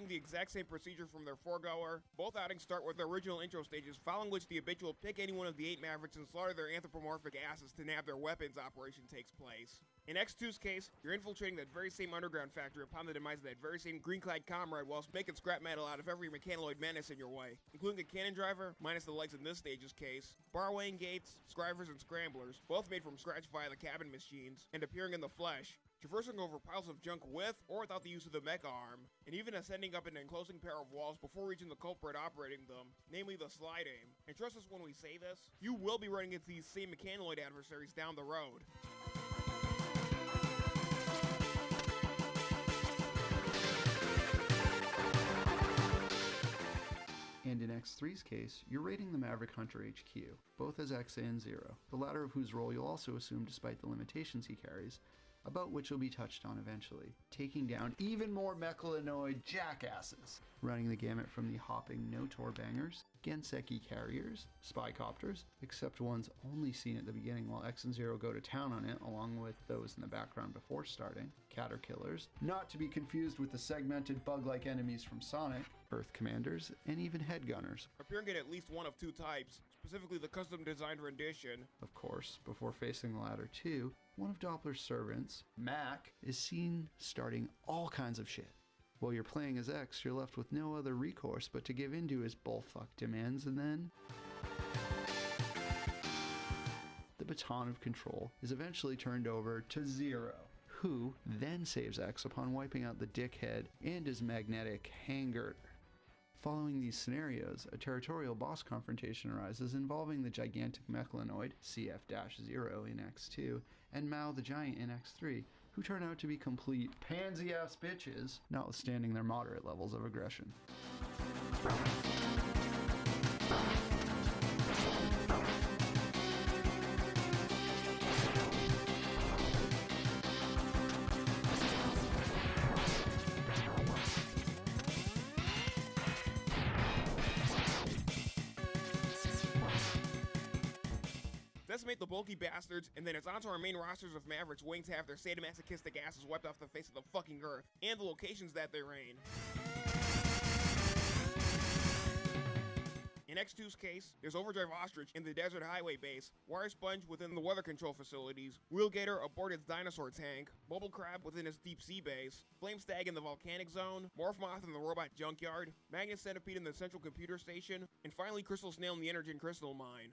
Superseding the exact same procedure from their foregoer, both outings start with their original intro stages, following which the habitual pick any one of the eight Mavericks and slaughter their anthropomorphic asses to nab their weapons operation takes place. In X2's case, you're infiltrating that very same underground factory upon the demise of that very same green-clad comrade whilst making scrap metal out of every mechanoid menace in your way, including a cannon driver, minus the legs in this stage's case, barwaying gates, scrivers, and scramblers, both made from scratch via the cabin machines, and appearing in the flesh, traversing over piles of junk with or without the use of the mech arm, and even ascending up an enclosing pair of walls before reaching the culprit operating them, namely the slide aim. And trust us when we say this, you will be running into these same mechanoid adversaries down the road. And in X3's case, you're raiding the Maverick Hunter HQ, both as X and Zero, the latter of whose role you'll also assume despite the limitations he carries, about which will be touched on eventually, taking down even more mechalanoid jackasses, running the gamut from the hopping Notor bangers, Genseki carriers, spycopters, except ones only seen at the beginning while X and Zero go to town on it, along with those in the background before starting, caterkillers, not to be confused with the segmented bug-like enemies from Sonic, Earth Commanders, and even Headgunners, Appearing in at least one of two types, specifically the custom designed rendition. Of course, before facing the latter two, one of Doppler's servants, Mac, is seen starting all kinds of shit. While you're playing as X, you're left with no other recourse but to give in to his bullfuck demands and then. The baton of control is eventually turned over to Zero, who then saves X upon wiping out the dickhead and his magnetic hanger. Following these scenarios, a territorial boss confrontation arises involving the gigantic mechlanoid CF-0 in X2 and Mao the Giant in X3, who turn out to be complete pansy ass bitches, notwithstanding their moderate levels of aggression. Decimate the bulky bastards, and then it's onto our main rosters of Mavericks waiting to have their sadomasochistic asses wiped off the face of the fucking earth, and the locations that they reign. In X2's case, there's Overdrive Ostrich in the Desert Highway base, Wire Sponge within the weather control facilities, Wheelgator aboard its dinosaur tank, Bubble Crab within its deep sea base, Flame Stag in the volcanic zone, Morph Moth in the robot junkyard, Magnet Centipede in the central computer station, and finally Crystal Snail in the Energen Crystal mine.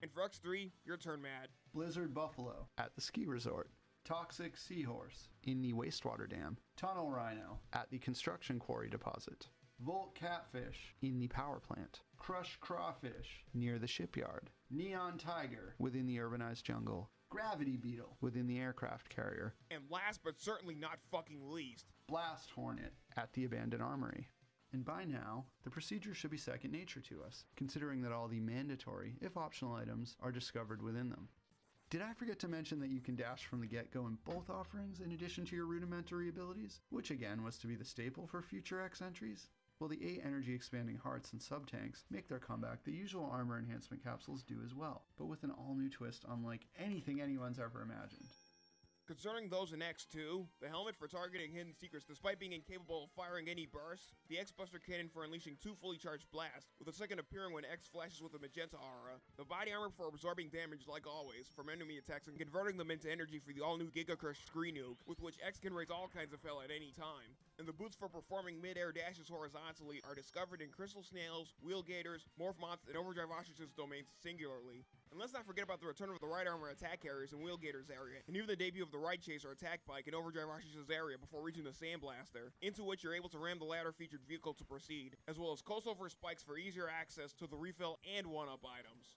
And for X3, your turn, Matt. Blizzard Buffalo at the ski resort. Toxic Seahorse in the wastewater dam. Tunnel Rhino at the construction quarry deposit. Volt Catfish in the power plant. Crush Crawfish near the shipyard. Neon Tiger within the urbanized jungle. Gravity Beetle within the aircraft carrier. And last but certainly not fucking least, Blast Hornet at the abandoned armory. And by now, the procedure should be second nature to us, considering that all the mandatory, if optional items, are discovered within them. Did I forget to mention that you can dash from the get go in both offerings in addition to your rudimentary abilities, which again was to be the staple for future X entries? Well, the 8 energy expanding hearts and sub tanks make their comeback, the usual armor enhancement capsules do as well, but with an all new twist unlike anything anyone's ever imagined. Concerning those in X2, the helmet for targeting hidden secrets despite being incapable of firing any bursts, the X-Buster cannon for unleashing two fully charged blasts, with a second appearing when X flashes with a magenta aura, the body armor for absorbing damage like always from enemy attacks and converting them into energy for the all-new Giga Crush Screen Nuke, with which X can raise all kinds of hell at any time. And the boots for performing mid-air dashes horizontally are discovered in Crystal Snails, Wheel Gators, Morph Moths, and Overdrive Ostrich's domains singularly. And let's not forget about the return of the ride armor attack carriers in Wheel Gators area, and even the debut of the Ride Chaser attack bike in Overdrive Ostrich's area before reaching the Sandblaster, into which you're able to ram the latter featured vehicle to proceed, as well as crossover spikes for easier access to the refill and one-up items.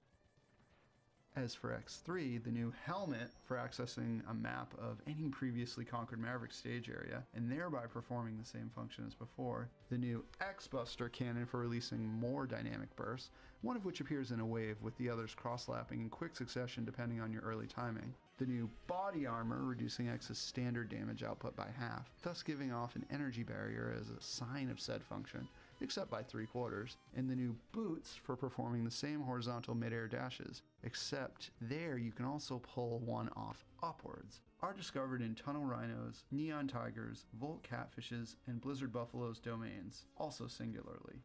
As for X3, the new helmet for accessing a map of any previously conquered Maverick stage area and thereby performing the same function as before, the new X-Buster cannon for releasing more dynamic bursts, one of which appears in a wave with the others cross-lapping in quick succession depending on your early timing, the new body armor reducing X's standard damage output by half, thus giving off an energy barrier as a sign of said function, except by three quarters, and the new boots for performing the same horizontal midair dashes, except there you can also pull one off upwards, are discovered in Tunnel Rhinos, Neon Tigers, Volt Catfishes, and Blizzard Buffalo's domains, also singularly.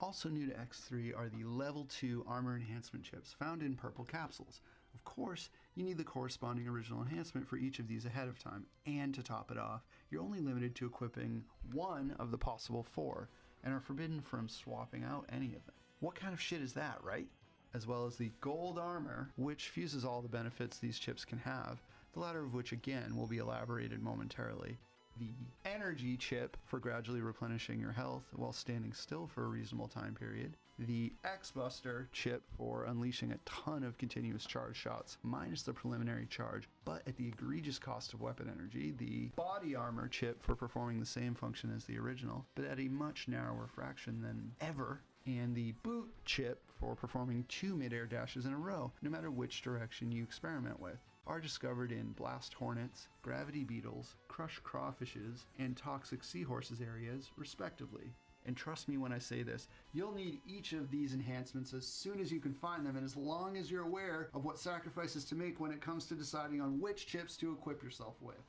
Also new to X3 are the level 2 armor enhancement chips found in purple capsules. Of course, you need the corresponding original enhancement for each of these ahead of time, and to top it off, you're only limited to equipping one of the possible four, and are forbidden from swapping out any of them. What kind of shit is that, right? As well as the gold armor, which fuses all the benefits these chips can have, the latter of which again will be elaborated momentarily. The energy chip for gradually replenishing your health while standing still for a reasonable time period. The X-Buster chip for unleashing a ton of continuous charge shots, minus the preliminary charge, but at the egregious cost of weapon energy. The body armor chip for performing the same function as the original, but at a much narrower fraction than ever and the boot chip for performing two midair dashes in a row, no matter which direction you experiment with, are discovered in blast hornets, gravity beetles, crush crawfishes, and toxic seahorses areas, respectively. And trust me when I say this, you'll need each of these enhancements as soon as you can find them and as long as you're aware of what sacrifices to make when it comes to deciding on which chips to equip yourself with.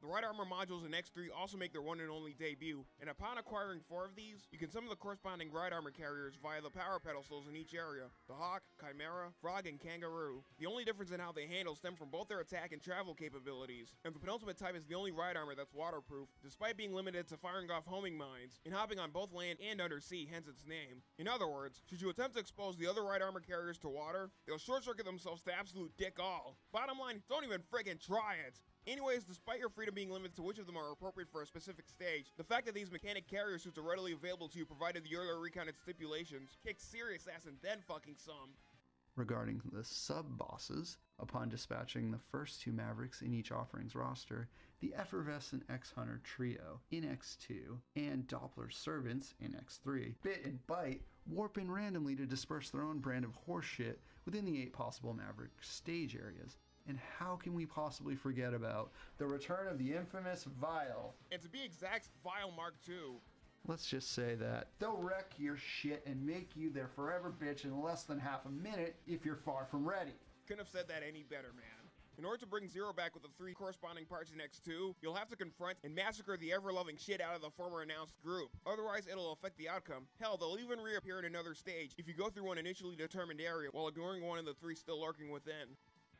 The Ride Armor modules in X3 also make their one and only debut, and upon acquiring four of these, you can summon the corresponding Ride Armor carriers via the power pedestals in each area the Hawk, Chimera, Frog, and Kangaroo. The only difference in how they handle stem from both their attack and travel capabilities, and the penultimate type is the only Ride Armor that's waterproof, despite being limited to firing off homing mines and hopping on both land and undersea, hence its name. In other words, should you attempt to expose the other Ride Armor carriers to water, they'll short circuit themselves to absolute dick all. Bottom line, don't even friggin' try it! Anyways, despite your freedom being limited to which of them are appropriate for a specific stage, the fact that these mechanic carrier suits are readily available to you provided the earlier recounted stipulations kicks serious ass and then fucking some. Regarding the sub bosses, upon dispatching the first two Mavericks in each offering's roster, the effervescent X Hunter trio in X2 and Doppler servants in X3 bit and Byte warp in randomly to disperse their own brand of horseshit within the eight possible Maverick stage areas. And how can we possibly forget about the return of the infamous Vile? And to be exact, Vile Mark II. Let's just say that they'll wreck your shit and make you their forever bitch in less than half a minute if you're far from ready. Couldn't have said that any better, man. In order to bring Zero back with the three corresponding parts in X2, you'll have to confront and massacre the ever-loving shit out of the former announced group. Otherwise, it'll affect the outcome. Hell, they'll even reappear in another stage if you go through one initially determined area while ignoring one of the three still lurking within.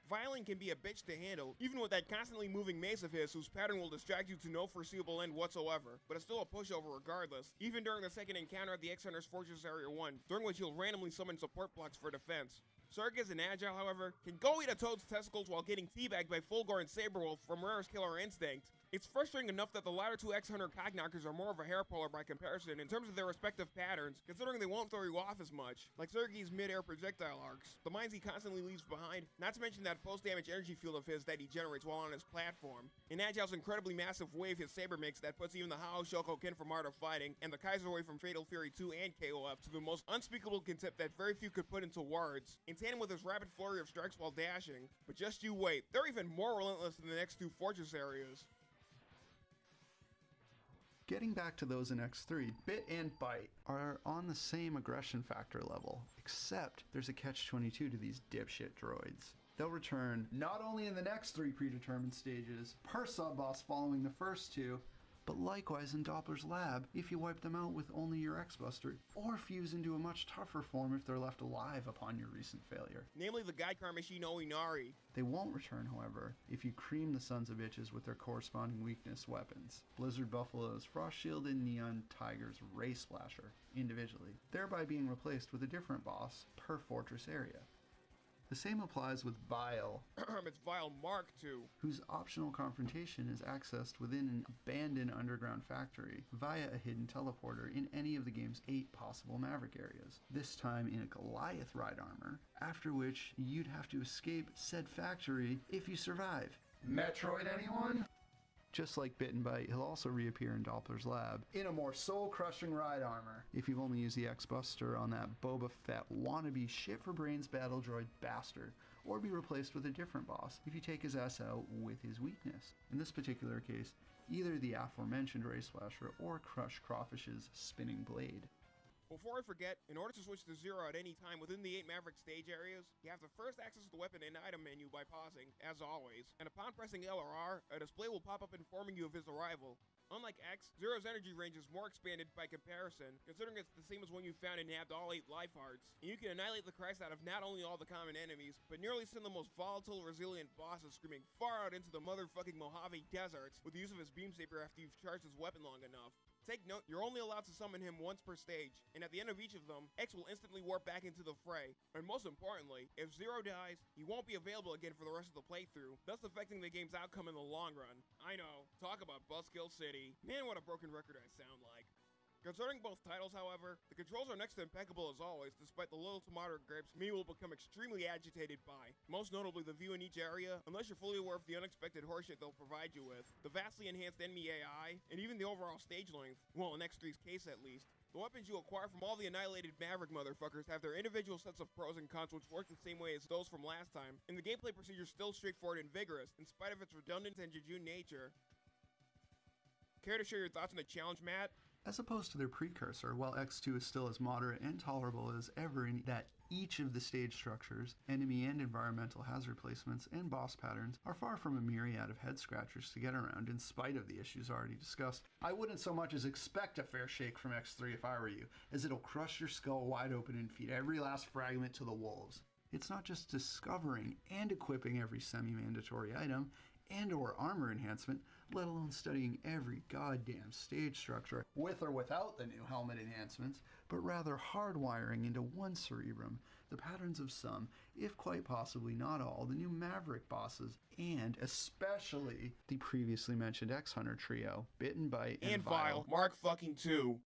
Violen can be a bitch to handle, even with that constantly moving mace of his whose pattern will distract you to no foreseeable end whatsoever, but it's still a pushover regardless, even during the second encounter at the X-Hunter's Fortress Area 1, during which he'll randomly summon support blocks for defense. Circus and Agile, however, can go eat a toad's testicles while getting teabagged by Fulgore and Sabrewulf from Rare's Killer Instinct. It's frustrating enough that the latter two X-Hunter cogknockers are more of a hair puller by comparison in terms of their respective patterns, considering they won't throw you off as much, like Sergei's mid-air projectile arcs, the mines he constantly leaves behind, not to mention that post-damage energy field of his that he generates while on his platform. In Agile's incredibly massive wave his saber makes that puts even the Hao Shokoken from Art of Fighting, and the Kaiser Wave from Fatal Fury 2 and KOF to the most unspeakable contempt that very few could put into words, in tandem with his rapid flurry of strikes while dashing. But just you wait, they're even more relentless than the next two fortress areas. Getting back to those in X3, Bit and Byte are on the same aggression factor level, except there's a catch 22 to these dipshit droids. They'll return not only in the next three predetermined stages, per sub boss following the first two, but likewise in Doppler's lab if you wipe them out with only your X-Buster, or fuse into a much tougher form if they're left alive upon your recent failure. Namely the Gaikar machine Oinari. They won't return, however, if you cream the sons of bitches with their corresponding weakness weapons. Blizzard Buffalo's Frost Shield and Neon Tiger's Ray Splasher, individually, thereby being replaced with a different boss per fortress area. The same applies with Vile, it's Vile Mark II. whose optional confrontation is accessed within an abandoned underground factory via a hidden teleporter in any of the game's eight possible Maverick areas, this time in a Goliath ride armor, after which you'd have to escape said factory if you survive. Metroid anyone? Just like Bit and Byte, he'll also reappear in Doppler's lab in a more soul-crushing ride armor if you've only used the X-Buster on that Boba Fett wannabe shit for brains battle droid bastard, or be replaced with a different boss if you take his ass out with his weakness. In this particular case, either the aforementioned Ray Splasher or Crush Crawfish's spinning blade. Before I forget, in order to switch to Zero at any time within the 8 Maverick stage areas, you have to first access the weapon and item menu by pausing, as always, and upon pressing L or R, a display will pop up informing you of his arrival. Unlike X, Zero's energy range is more expanded by comparison, considering it's the same as when you found and nabbed all 8 life hearts, and you can annihilate the Christ out of not only all the common enemies, but nearly send the most volatile, resilient bosses screaming far out into the motherfucking Mojave deserts with the use of his beam saber after you've charged his weapon long enough. Take note, you're only allowed to summon him once per stage, and at the end of each of them, X will instantly warp back into the fray. And most importantly, if Zero dies, he won't be available again for the rest of the playthrough, thus affecting the game's outcome in the long run. I know, talk about Buskill City. Man, what a broken record I sound like. Concerning both titles, however, the controls are next to impeccable as always, despite the little to moderate grips me will become extremely agitated by. Most notably, the view in each area, unless you're fully aware of the unexpected horseshit they'll provide you with, the vastly enhanced enemy AI, and even the overall stage length, well, in X3's case at least. The weapons you acquire from all the annihilated Maverick motherfuckers have their individual sets of pros and cons which work the same way as those from last time, and the gameplay procedure is still straightforward and vigorous, in spite of its redundant and jejune nature. Care to share your thoughts on the challenge, Matt? As opposed to their precursor, while X2 is still as moderate and tolerable as ever in that each of the stage structures, enemy and environmental hazard placements, and boss patterns are far from a myriad of head scratchers to get around in spite of the issues already discussed. I wouldn't so much as expect a fair shake from X3 if I were you, as it'll crush your skull wide open and feed every last fragment to the wolves. It's not just discovering and equipping every semi-mandatory item and or armor enhancement, let alone studying every goddamn stage structure with or without the new helmet enhancements, but rather hardwiring into one cerebrum the patterns of some, if quite possibly not all, the new Maverick bosses, and especially the previously mentioned X Hunter trio, Bitten Byte and, And Vile, Mark fucking 2.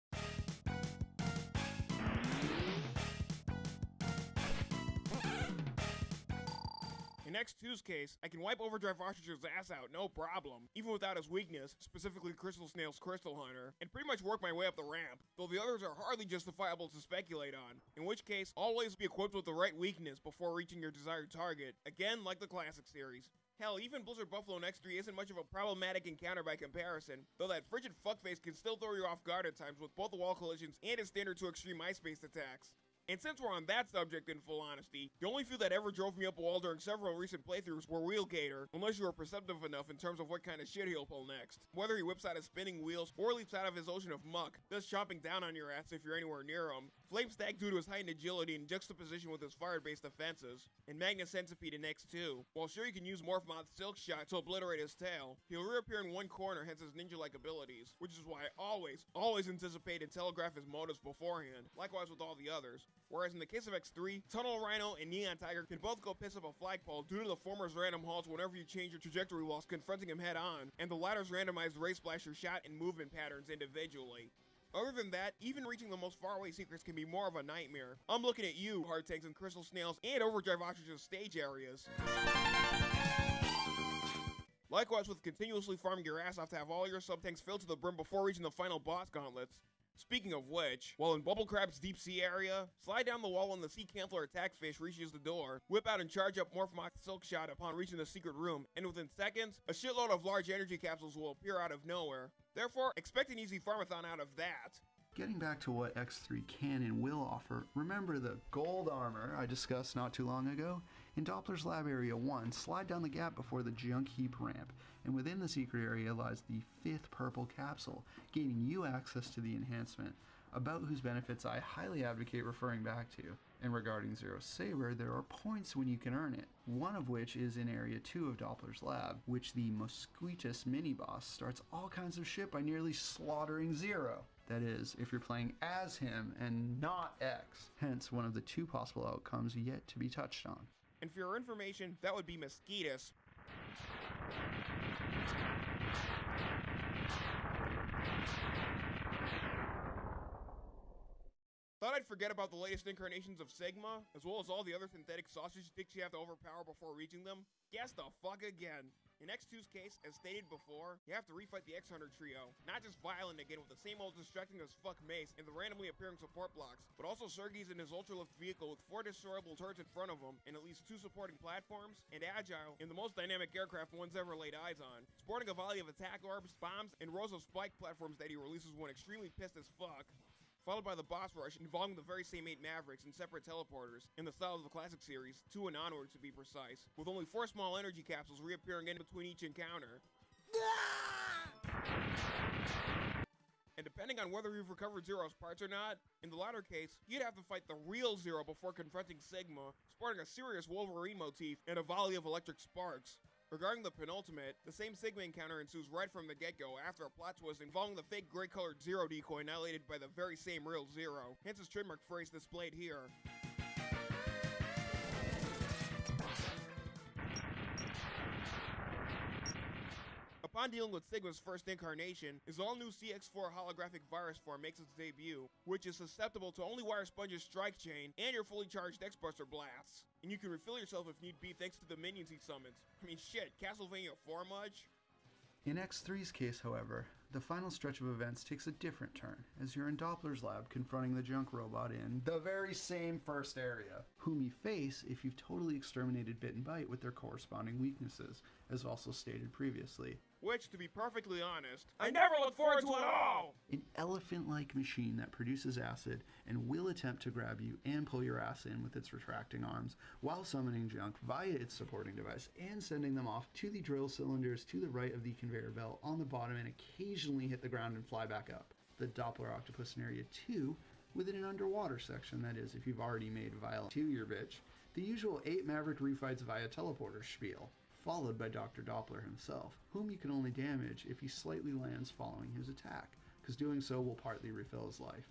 In X2's case, I can wipe Overdrive Ostrich's ass out, no problem, even without his weakness, specifically Crystal Snail's Crystal Hunter, and pretty much work my way up the ramp, though the others are hardly justifiable to speculate on, in which case, always be equipped with the right weakness before reaching your desired target, again like the classic series. Hell, even Blizzard Buffalo in X3 isn't much of a problematic encounter by comparison, though that frigid fuckface can still throw you off guard at times with both the wall collisions and his standard to extreme ice-based attacks. And since we're on that subject, in full honesty, the only few that ever drove me up a wall during several recent playthroughs were Wheel Gator, unless you were perceptive enough in terms of what kind of shit he'll pull next. Whether he whips out his spinning wheels or leaps out of his ocean of muck, thus chomping down on your ass if you're anywhere near him. Flame Stag due to his heightened agility in juxtaposition with his fire-based defenses, and Magna Centipede in X2. While sure you can use Morph Moth's Silk Shot to obliterate his tail, he'll reappear in one corner hence his ninja-like abilities, which is why I always, always anticipate and telegraph his motives beforehand, likewise with all the others. Whereas in the case of X3, Tunnel Rhino and Neon Tiger can both go piss up a flagpole due to the former's random halts whenever you change your trajectory whilst confronting him head on, and the latter's randomized Ray Splasher shot and movement patterns individually. Other than that, even reaching the most faraway secrets can be more of a nightmare. I'm looking at you, Heart Tanks and Crystal Snails, and Overdrive Ostrich's stage areas. Likewise with continuously farming your ass off to have all your sub-tanks filled to the brim before reaching the final boss gauntlets. Speaking of which, while in Bubble Crab's deep sea area, slide down the wall when the Sea Canthller attack fish reaches the door, whip out and charge up Morphmoth Silk Shot upon reaching the secret room, and within seconds, a shitload of large energy capsules will appear out of nowhere. Therefore, expect an easy farmathon out of that. Getting back to what X3 can and will offer, remember the gold armor I discussed not too long ago? In Doppler's Lab Area 1, slide down the gap before the junk heap ramp, and within the secret area lies the fifth purple capsule, gaining you access to the enhancement, about whose benefits I highly advocate referring back to. And regarding Zero Saber, there are points when you can earn it, one of which is in Area 2 of Doppler's lab, which the Mosquitus mini-boss starts all kinds of shit by nearly slaughtering Zero. That is, if you're playing as him and not X, hence one of the two possible outcomes yet to be touched on. And for your information, that would be mosquitoes. Thought I'd forget about the latest incarnations of Sigma, as well as all the other synthetic sausage sticks you have to overpower before reaching them. Guess the fuck again. In X2's case, as stated before, you have to refight the X-Hunter trio. Not just Violen again with the same old distracting as fuck mace and the randomly appearing support blocks, but also Sergey's in his ultra-lift vehicle with four destroyable turrets in front of him and at least two supporting platforms, and Agile in the most dynamic aircraft one's ever laid eyes on, sporting a volley of attack orbs, bombs, and rows of spike platforms that he releases when extremely pissed as fuck followed by the boss rush involving the very same eight Mavericks and separate teleporters, in the style of the classic series, two and onward to be precise, with only four small energy capsules reappearing in between each encounter. Ah! And depending on whether you've recovered Zero's parts or not, in the latter case, you'd have to fight the real Zero before confronting Sigma, sporting a serious Wolverine motif and a volley of electric sparks. Regarding the penultimate, the same Sigma encounter ensues right from the get-go after a plot twist involving the fake gray-colored Zero decoy annihilated by the very same real Zero, hence his trademark phrase displayed here. Upon dealing with Sigma's first incarnation, his all-new CX-4 holographic virus form makes its debut, which is susceptible to only Wire Sponge's strike chain and your fully charged X-Buster blasts. And you can refill yourself if need be thanks to the minions he summons. I mean shit, Castlevania 4 much? In X3's case, however, the final stretch of events takes a different turn, as you're in Doppler's lab confronting the junk robot in the very same first area, whom you face if you've totally exterminated Bit and Byte with their corresponding weaknesses, as also stated previously. Which, to be perfectly honest, I never look forward to at all! An elephant like machine that produces acid and will attempt to grab you and pull your ass in with its retracting arms while summoning junk via its supporting device and sending them off to the drill cylinders to the right of the conveyor belt on the bottom and occasionally hit the ground and fly back up. The Doppler octopus in Area 2 within an underwater section, that is, if you've already made Vile to your bitch, the usual 8 Maverick refights via teleporter spiel followed by Dr. Doppler himself, whom you can only damage if he slightly lands following his attack, because doing so will partly refill his life.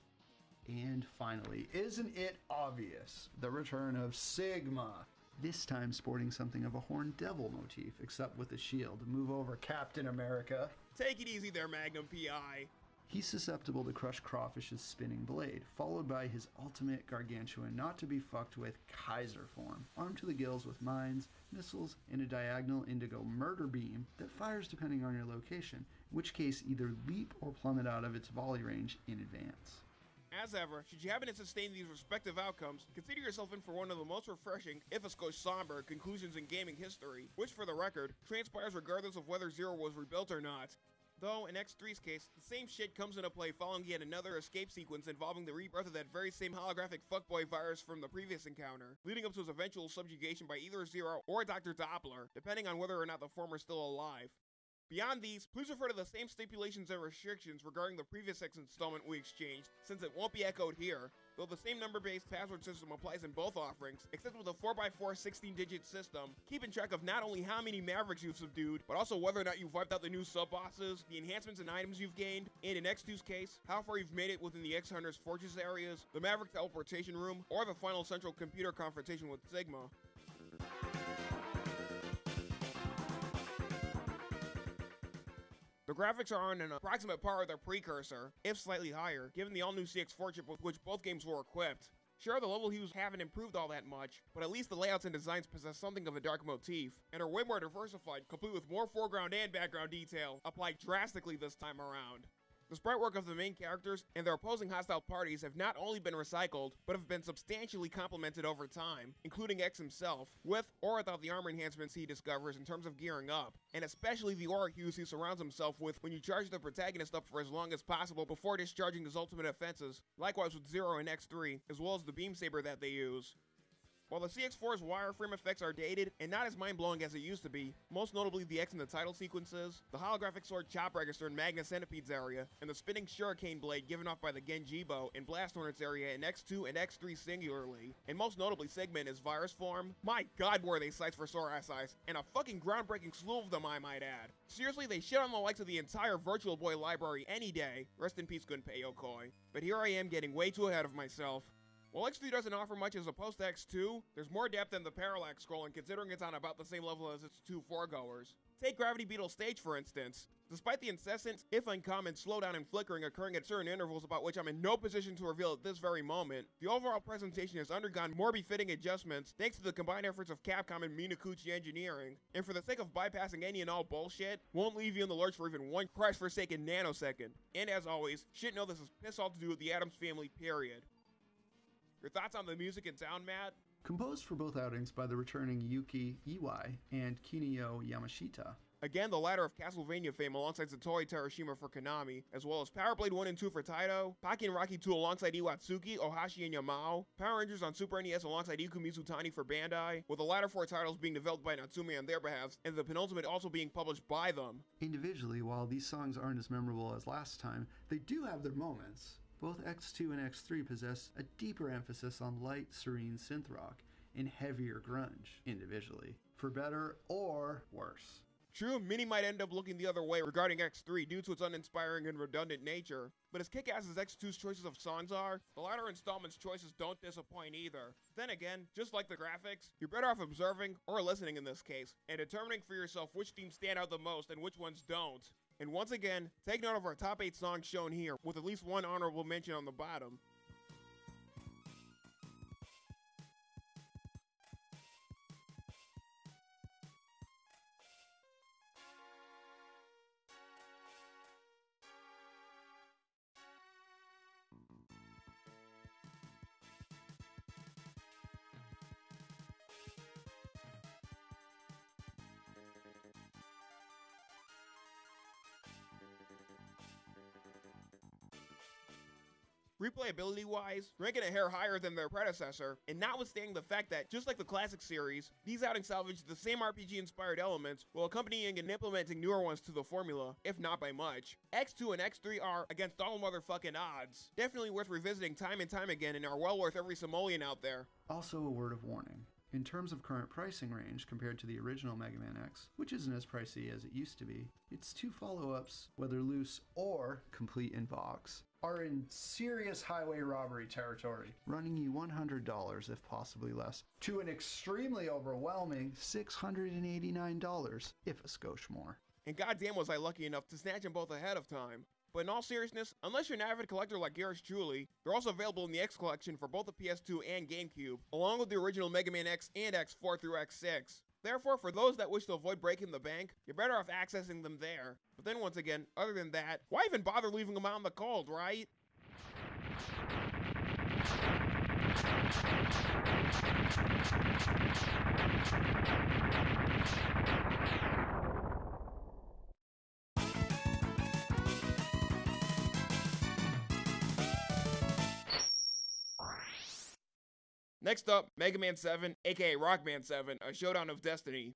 And finally, isn't it obvious? The return of Sigma. This time sporting something of a horned devil motif, except with a shield. Move over, Captain America. Take it easy there, Magnum PI. He's susceptible to crush Crawfish's spinning blade, followed by his ultimate gargantuan, not to be fucked with Kaiser form, armed to the gills with mines, missiles, and a diagonal indigo murder beam that fires depending on your location, in which case either leap or plummet out of its volley range in advance. As ever, should you happen to sustain these respective outcomes, consider yourself in for one of the most refreshing, if a skosh somber, conclusions in gaming history, which for the record, transpires regardless of whether Zero was rebuilt or not. Though, in X3's case, the same shit comes into play following yet another escape sequence involving the rebirth of that very same holographic fuckboy virus from the previous encounter, leading up to his eventual subjugation by either Zero or Dr. Doppler, depending on whether or not the former is still alive. Beyond these, please refer to the same stipulations and restrictions regarding the previous X installment we exchanged, since it won't be echoed here, though the same number-based password system applies in both offerings, except with a 4x4 16-digit system, keeping track of not only how many Mavericks you've subdued, but also whether or not you've wiped out the new sub-bosses, the enhancements and items you've gained, and in X2's case, how far you've made it within the X-Hunter's fortress areas, the Maverick teleportation room, or the final central computer confrontation with Sigma. The graphics are on an approximate par with their precursor, if slightly higher, given the all-new CX4 chip with which both games were equipped. Sure, the level hues haven't improved all that much, but at least the layouts and designs possess something of a dark motif, and are way more diversified, complete with more foreground and background detail, applied drastically this time around. The sprite work of the main characters and their opposing hostile parties have not only been recycled, but have been substantially complemented over time, including X himself, with or without the armor enhancements he discovers in terms of gearing up, and especially the aura hues he surrounds himself with when you charge the protagonist up for as long as possible before discharging his ultimate offenses, likewise with Zero and X3, as well as the beam saber that they use. While the CX4's wireframe effects are dated and not as mind-blowing as it used to be, most notably the X in the title sequences, the holographic sword chop register in Magna Centipede's area, and the spinning shuriken blade given off by the Genjibo in Blast Hornet's area in X2 and X3 singularly, and most notably Sigma in his virus form, my god were they sights for sore ass eyes, and a fucking groundbreaking slew of them I might add. Seriously, they shit on the likes of the entire Virtual Boy library any day, rest in peace Gunpei Yokoi. But here I am getting way too ahead of myself. While X3 doesn't offer much as opposed to X2, there's more depth than the parallax scrolling considering it's on about the same level as its two foregoers. Take Gravity Beetle Stage for instance. Despite the incessant, if uncommon, slowdown and flickering occurring at certain intervals about which I'm in no position to reveal at this very moment, the overall presentation has undergone more befitting adjustments thanks to the combined efforts of Capcom and Minakuchi Engineering, and for the sake of bypassing any and all bullshit, won't leave you in the lurch for even one crash-forsaken nanosecond. And as always, shit know this is piss all to do with the Addams family, period. Your thoughts on the music and sound, Matt? Composed for both outings by the returning Yuki Iwai and Kinuyo Yamashita. Again, the latter of Castlevania fame alongside Satoru Terashima for Konami, as well as Power Blade 1 and 2 for Taito, Pocky and Rocky 2 alongside Iwatsuki, Ohashi, and Yamao, Power Rangers on Super NES alongside Iku Mizutani for Bandai, with the latter four titles being developed by Natsume on their behalf, and the penultimate also being published by them. Individually, while these songs aren't as memorable as last time, they do have their moments. Both X2 and X3 possess a deeper emphasis on light, serene synth rock and heavier grunge, individually, for better or worse. True, many might end up looking the other way regarding X3 due to its uninspiring and redundant nature, but as kick-ass as X2's choices of songs are, the latter installment's choices don't disappoint either. Then again, just like the graphics, you're better off observing, or listening in this case, and determining for yourself which themes stand out the most and which ones don't. And once again, take note of our top 8 songs shown here, with at least one honorable mention on the bottom. Replayability wise, ranking a hair higher than their predecessor, and notwithstanding the fact that, just like the classic series, these outings salvage the same RPG inspired elements while accompanying and implementing newer ones to the formula, if not by much. X2 and X3 are, against all motherfucking odds, definitely worth revisiting time and time again and are well worth every simoleon out there. Also, a word of warning. In terms of current pricing range compared to the original Mega Man X, which isn't as pricey as it used to be, its two follow ups, whether loose or complete in box, are in serious highway robbery territory, running you $100 if possibly less, to an extremely overwhelming $689 if a skosh more. And goddamn was I lucky enough to snatch them both ahead of time. But in all seriousness, unless you're an avid collector like Garrus Julie, they're also available in the X collection for both the PS2 and GameCube, along with the original Mega Man X and X4 through X6. Therefore, for those that wish to avoid breaking the bank, you're better off accessing them there. But then once again, other than that, why even bother leaving them out in the cold, right? Next up, Mega Man 7, aka Rockman 7, a showdown of destiny.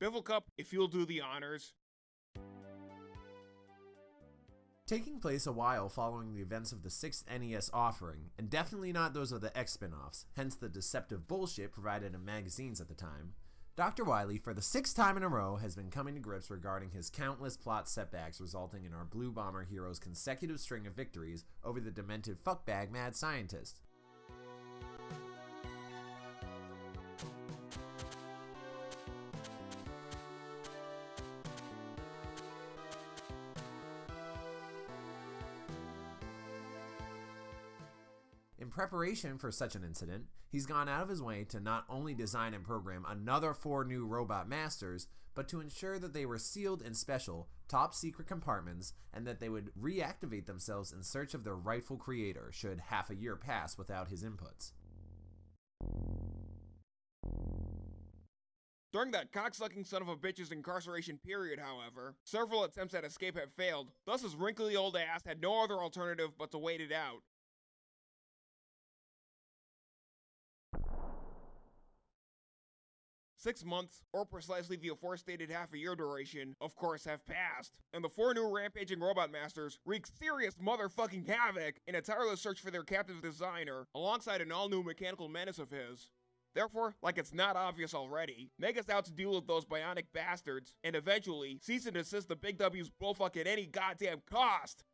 Biffle Cup, if you'll do the honors. Taking place a while following the events of the 6th NES offering, and definitely not those of the X spin offs, hence the deceptive bullshit provided in magazines at the time, Dr. Wily, for the sixth time in a row, has been coming to grips regarding his countless plot setbacks resulting in our Blue Bomber hero's consecutive string of victories over the demented fuckbag mad scientist. Preparation for such an incident, he's gone out of his way to not only design and program another four new robot masters, but to ensure that they were sealed in special, top secret compartments and that they would reactivate themselves in search of their rightful creator should half a year pass without his inputs. During that cocksucking son of a bitch's incarceration period, however, several attempts at escape had failed, thus his wrinkly old ass had no other alternative but to wait it out. Six months, or precisely the aforestated half a year duration, of course have passed, and the four new rampaging robot masters wreak serious motherfucking havoc in a tireless search for their captive designer, alongside an all-new mechanical menace of his. Therefore, like it's not obvious already, Mega's out to deal with those bionic bastards, and eventually cease and desist the Big W's bullfuck at any goddamn cost!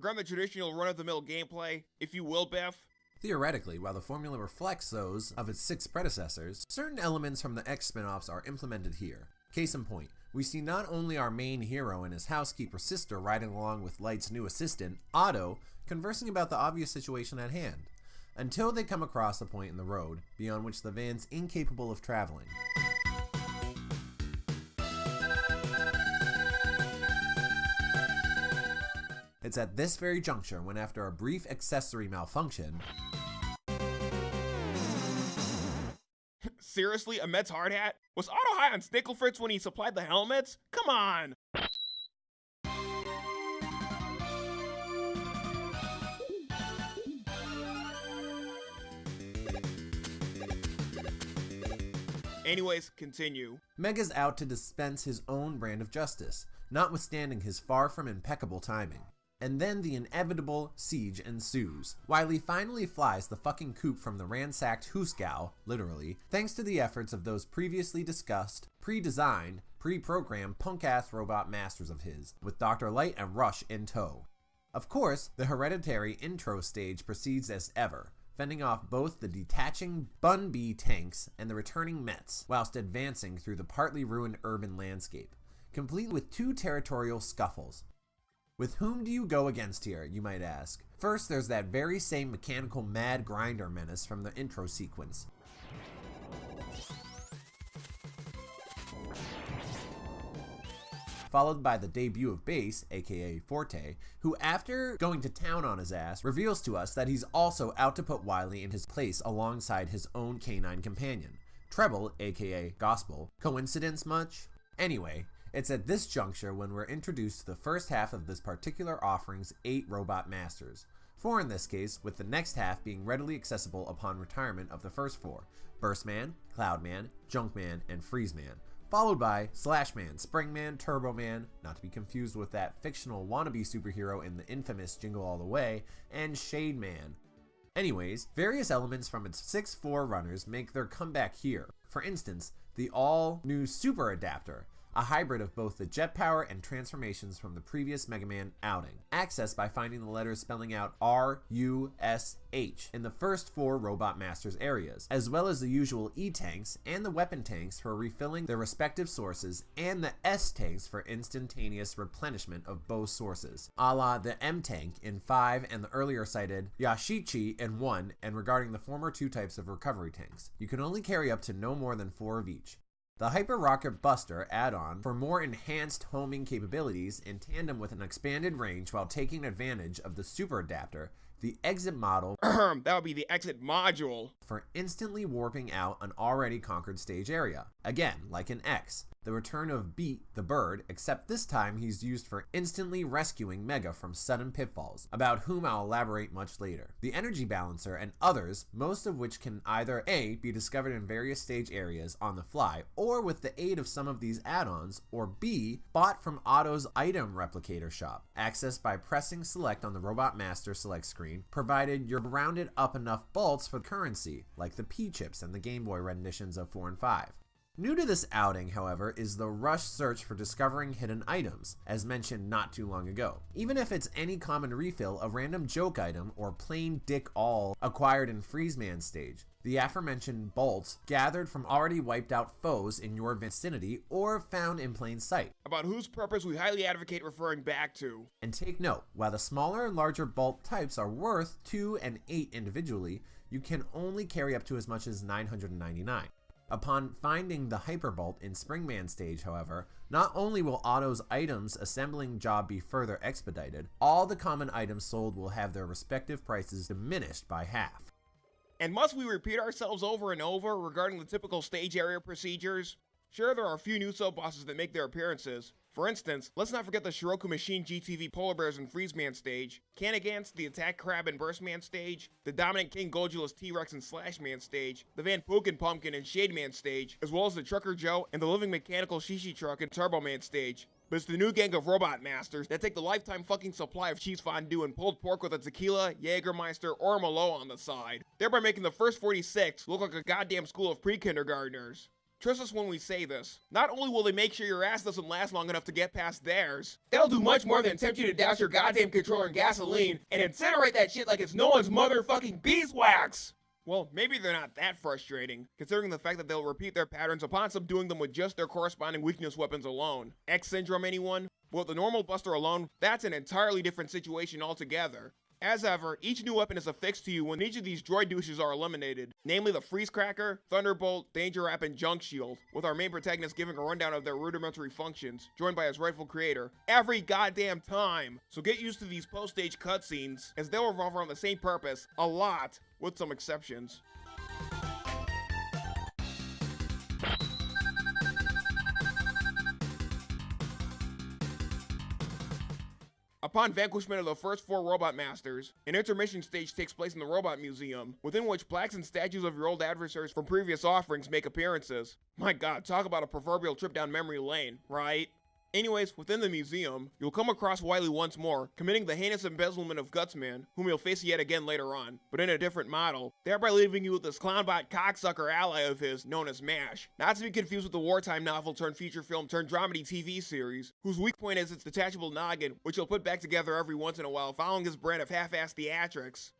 Regarding the traditional run-of-the-mill gameplay, if you will, Biff, Theoretically, while the formula reflects those of its six predecessors, certain elements from the X spin offs are implemented here. Case in point, we see not only our main hero and his housekeeper sister riding along with Light's new assistant, Otto, conversing about the obvious situation at hand, until they come across a point in the road beyond which the van's incapable of traveling. It's at this very juncture when, after a brief accessory malfunction, seriously, a Mets hard hat? Was Otto high on Snicklefritz when he supplied the helmets? Come on! Anyways, continue. Mega's out to dispense his own brand of justice, notwithstanding his far from impeccable timing. And then the inevitable siege ensues. Wily finally flies the fucking coop from the ransacked Hooskow, literally, thanks to the efforts of those previously discussed, pre-designed, pre-programmed punk-ass robot masters of his, with Dr. Light and Rush in tow. Of course, the hereditary intro stage proceeds as ever, fending off both the detaching Bunby tanks and the returning Mets, whilst advancing through the partly ruined urban landscape, complete with two territorial scuffles, With whom do you go against here, you might ask? First, there's that very same mechanical mad grinder menace from the intro sequence. followed by the debut of Bass, aka Forte, who after going to town on his ass, reveals to us that he's also out to put Wily in his place alongside his own canine companion. Treble, aka Gospel. Coincidence much? Anyway, it's at this juncture when we're introduced to the first half of this particular offering's eight robot masters. Four in this case, with the next half being readily accessible upon retirement of the first four Burstman, Cloudman, Junkman, and Freezeman, followed by Slashman, Springman, Turboman, not to be confused with that fictional wannabe superhero in the infamous Jingle All the Way, and Shademan. Anyways, various elements from its 6-4 runners make their comeback here. For instance, the all new Super Adapter, a hybrid of both the jet power and transformations from the previous Mega Man outing, accessed by finding the letters spelling out R, U, S, H in the first four Robot Masters areas, as well as the usual E tanks and the weapon tanks for refilling their respective sources, and the S tanks for instantaneous replenishment of both sources, a la the M tank in 5 and the earlier cited Yashichi in 1, and regarding the former two types of recovery tanks. You can only carry up to no more than 4 of each. The Hyper Rocket Buster add-on for more enhanced homing capabilities in tandem with an expanded range while taking advantage of the Super Adapter the exit model that would be the exit module for instantly warping out an already conquered stage area. Again, like an X, the return of Beat the bird, except this time he's used for instantly rescuing Mega from sudden pitfalls, about whom I'll elaborate much later. The Energy Balancer and others, most of which can either A, be discovered in various stage areas on the fly, or with the aid of some of these add-ons, or B, bought from Otto's item replicator shop, accessed by pressing select on the Robot Master select screen, provided you're rounded up enough bolts for currency, like the P-chips and the Game Boy renditions of 4 and 5. New to this outing, however, is the rush search for discovering hidden items, as mentioned not too long ago. Even if it's any common refill, a random joke item, or plain dick all acquired in Freeze Freezeman stage, the aforementioned bolts gathered from already wiped out foes in your vicinity or found in plain sight. About whose purpose we highly advocate referring back to. And take note, while the smaller and larger bolt types are worth 2 and 8 individually, you can only carry up to as much as 999. Upon finding the Hyperbolt in Springman stage, however, not only will Otto's items assembling job be further expedited, all the common items sold will have their respective prices diminished by half. And must we repeat ourselves over and over regarding the typical stage area procedures? Sure, there are a few new sub-bosses that make their appearances, for instance, let's not forget the Shiroku Machine GTV Polar Bears and Freeze Man stage, Canigans, the Attack Crab and Burstman stage, the Dominant King Gojulus T-Rex and Slashman stage, the Van Pookin Pumpkin and Shade Man stage, as well as the Trucker Joe and the Living Mechanical Shishi Truck and Turbo Man stage. But it's the new gang of robot masters that take the lifetime fucking supply of cheese fondue and pulled pork with a tequila, Jägermeister, or Malo on the side, thereby making the first 46 look like a goddamn school of pre-kindergartners. Trust us when we say this. Not only will they make sure your ass doesn't last long enough to get past theirs, they'll do much more than tempt you to douse your goddamn controller in gasoline and incinerate that shit like it's no one's motherfucking beeswax! Well, maybe they're not that frustrating, considering the fact that they'll repeat their patterns upon subduing them with just their corresponding weakness weapons alone. X Syndrome anyone? Well, the normal buster alone, that's an entirely different situation altogether. As ever, each new weapon is affixed to you when each of these droid douches are eliminated, namely the Freeze Cracker, Thunderbolt, Danger Wrap, and Junk Shield, with our main protagonist giving a rundown of their rudimentary functions, joined by his rightful creator, every goddamn time! So get used to these post-stage cutscenes, as they'll revolve around the same purpose, a lot, with some exceptions. Upon vanquishment of the first four Robot Masters, an intermission stage takes place in the Robot Museum, within which plaques and statues of your old adversaries from previous offerings make appearances. My god, talk about a proverbial trip down memory lane, right? Anyways, within the museum, you'll come across Wily once more, committing the heinous embezzlement of Gutsman, whom you'll face yet again later on, but in a different model, thereby leaving you with this clownbot cocksucker ally of his known as MASH. Not to be confused with the wartime novel turned feature film turned dramedy TV series, whose weak point is its detachable noggin, which he'll put back together every once in a while following his brand of half-assed theatrics.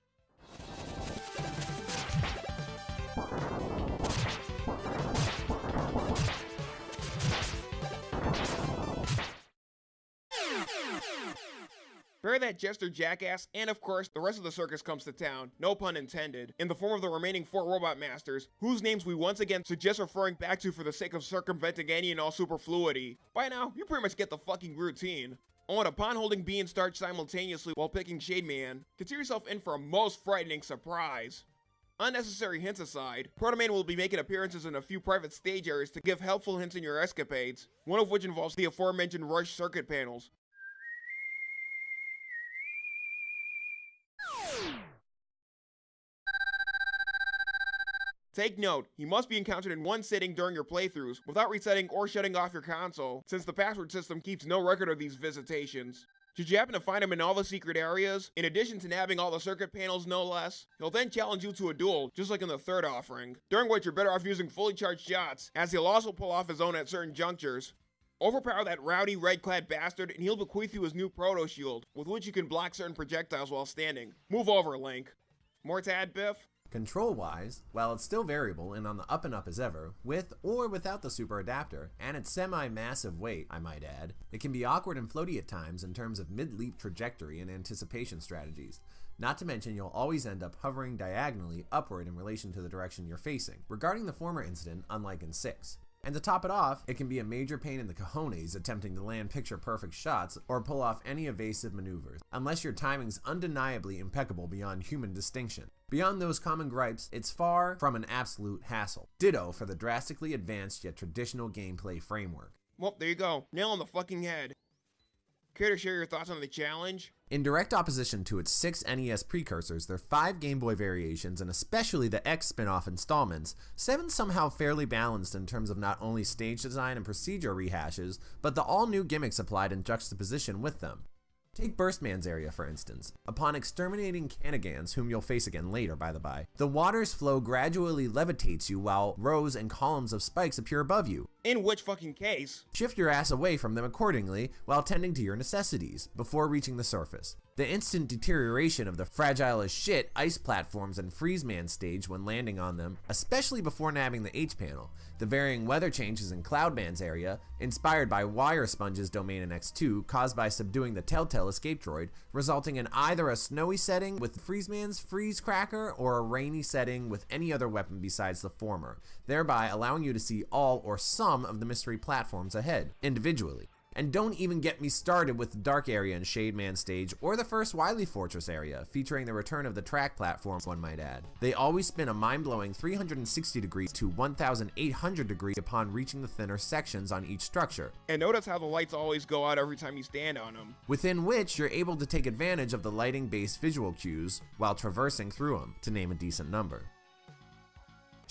Bear that jester jackass, and of course, the rest of the circus comes to town, no pun intended, in the form of the remaining four robot masters, whose names we once again suggest referring back to for the sake of circumventing any and all superfluity. By now, you pretty much get the fucking routine. Oh, and upon holding B and Starch simultaneously while picking Shade Man, consider yourself in for a most frightening surprise. Unnecessary hints aside, Protoman will be making appearances in a few private stage areas to give helpful hints in your escapades, one of which involves the aforementioned Rush circuit panels, Take note, he must be encountered in one sitting during your playthroughs without resetting or shutting off your console, since the password system keeps no record of these visitations. Should you happen to find him in all the secret areas, in addition to nabbing all the circuit panels no less, he'll then challenge you to a duel, just like in the third offering, during which you're better off using fully charged shots, as he'll also pull off his own at certain junctures. Overpower that rowdy red-clad bastard and he'll bequeath you his new proto shield, with which you can block certain projectiles while standing. Move over, Link. More tad, Biff? Control wise, while it's still variable and on the up and up as ever, with or without the super adapter, and its semi massive weight, I might add, it can be awkward and floaty at times in terms of mid leap trajectory and anticipation strategies. Not to mention, you'll always end up hovering diagonally upward in relation to the direction you're facing, regarding the former incident, unlike in 6. And to top it off, it can be a major pain in the cojones attempting to land picture perfect shots or pull off any evasive maneuvers, unless your timing's undeniably impeccable beyond human distinction. Beyond those common gripes, it's far from an absolute hassle. Ditto for the drastically advanced yet traditional gameplay framework. Well, there you go. Nail on the fucking head. Care to share your thoughts on the challenge? In direct opposition to its six NES precursors, their five Game Boy variations, and especially the X spin off installments, 7's somehow fairly balanced in terms of not only stage design and procedure rehashes, but the all new gimmicks applied in juxtaposition with them. Take Burstman's area for instance. Upon exterminating Canigans, whom you'll face again later by the by, the water's flow gradually levitates you while rows and columns of spikes appear above you. In which fucking case? Shift your ass away from them accordingly while tending to your necessities before reaching the surface. The instant deterioration of the fragile as shit ice platforms and Freeze Man stage when landing on them, especially before nabbing the H panel, the varying weather changes in Cloudman's area, inspired by Wire Sponge's domain in X2 caused by subduing the Telltale escape droid, resulting in either a snowy setting with Freeze Man's Freeze Cracker or a rainy setting with any other weapon besides the former, thereby allowing you to see all or some of the mystery platforms ahead, individually. And don't even get me started with the Dark Area and Shade Man stage, or the first Wily Fortress area, featuring the return of the track platforms, one might add. They always spin a mind-blowing 360 degrees to 1800 degrees upon reaching the thinner sections on each structure. And notice how the lights always go out every time you stand on them. Within which, you're able to take advantage of the lighting-based visual cues while traversing through them, to name a decent number.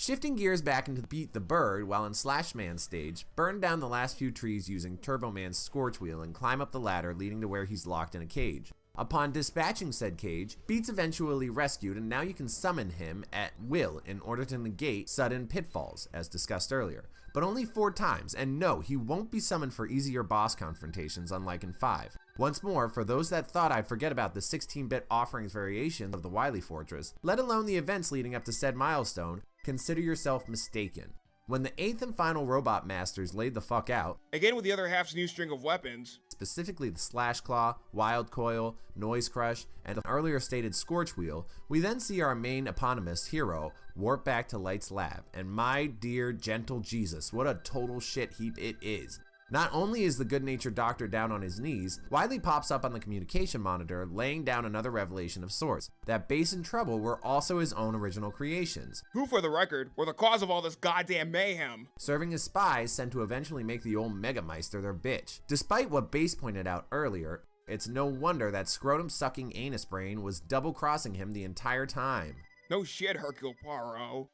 Shifting gears back into Beat the Bird while in Slash Man's stage, burn down the last few trees using Turbo Man's Scorch Wheel and climb up the ladder leading to where he's locked in a cage. Upon dispatching said cage, Beat's eventually rescued and now you can summon him at will in order to negate sudden pitfalls, as discussed earlier. But only four times, and no, he won't be summoned for easier boss confrontations unlike in 5. Once more, for those that thought I'd forget about the 16-bit offerings variation of the Wily Fortress, let alone the events leading up to said milestone, consider yourself mistaken. When the eighth and final Robot Masters laid the fuck out, again with the other half's new string of weapons, specifically the Slash Claw, Wild Coil, Noise Crush, and the earlier stated Scorch Wheel, we then see our main eponymous hero warp back to Light's lab, and my dear gentle Jesus, what a total shit heap it is. Not only is the good-natured doctor down on his knees, Wily pops up on the communication monitor laying down another revelation of sorts, that Bass and Treble were also his own original creations. Who, for the record, were the cause of all this goddamn mayhem. Serving as spies sent to eventually make the old Megameister their bitch. Despite what Bass pointed out earlier, it's no wonder that scrotum-sucking anus brain was double-crossing him the entire time. No shit, Hercule Poirot.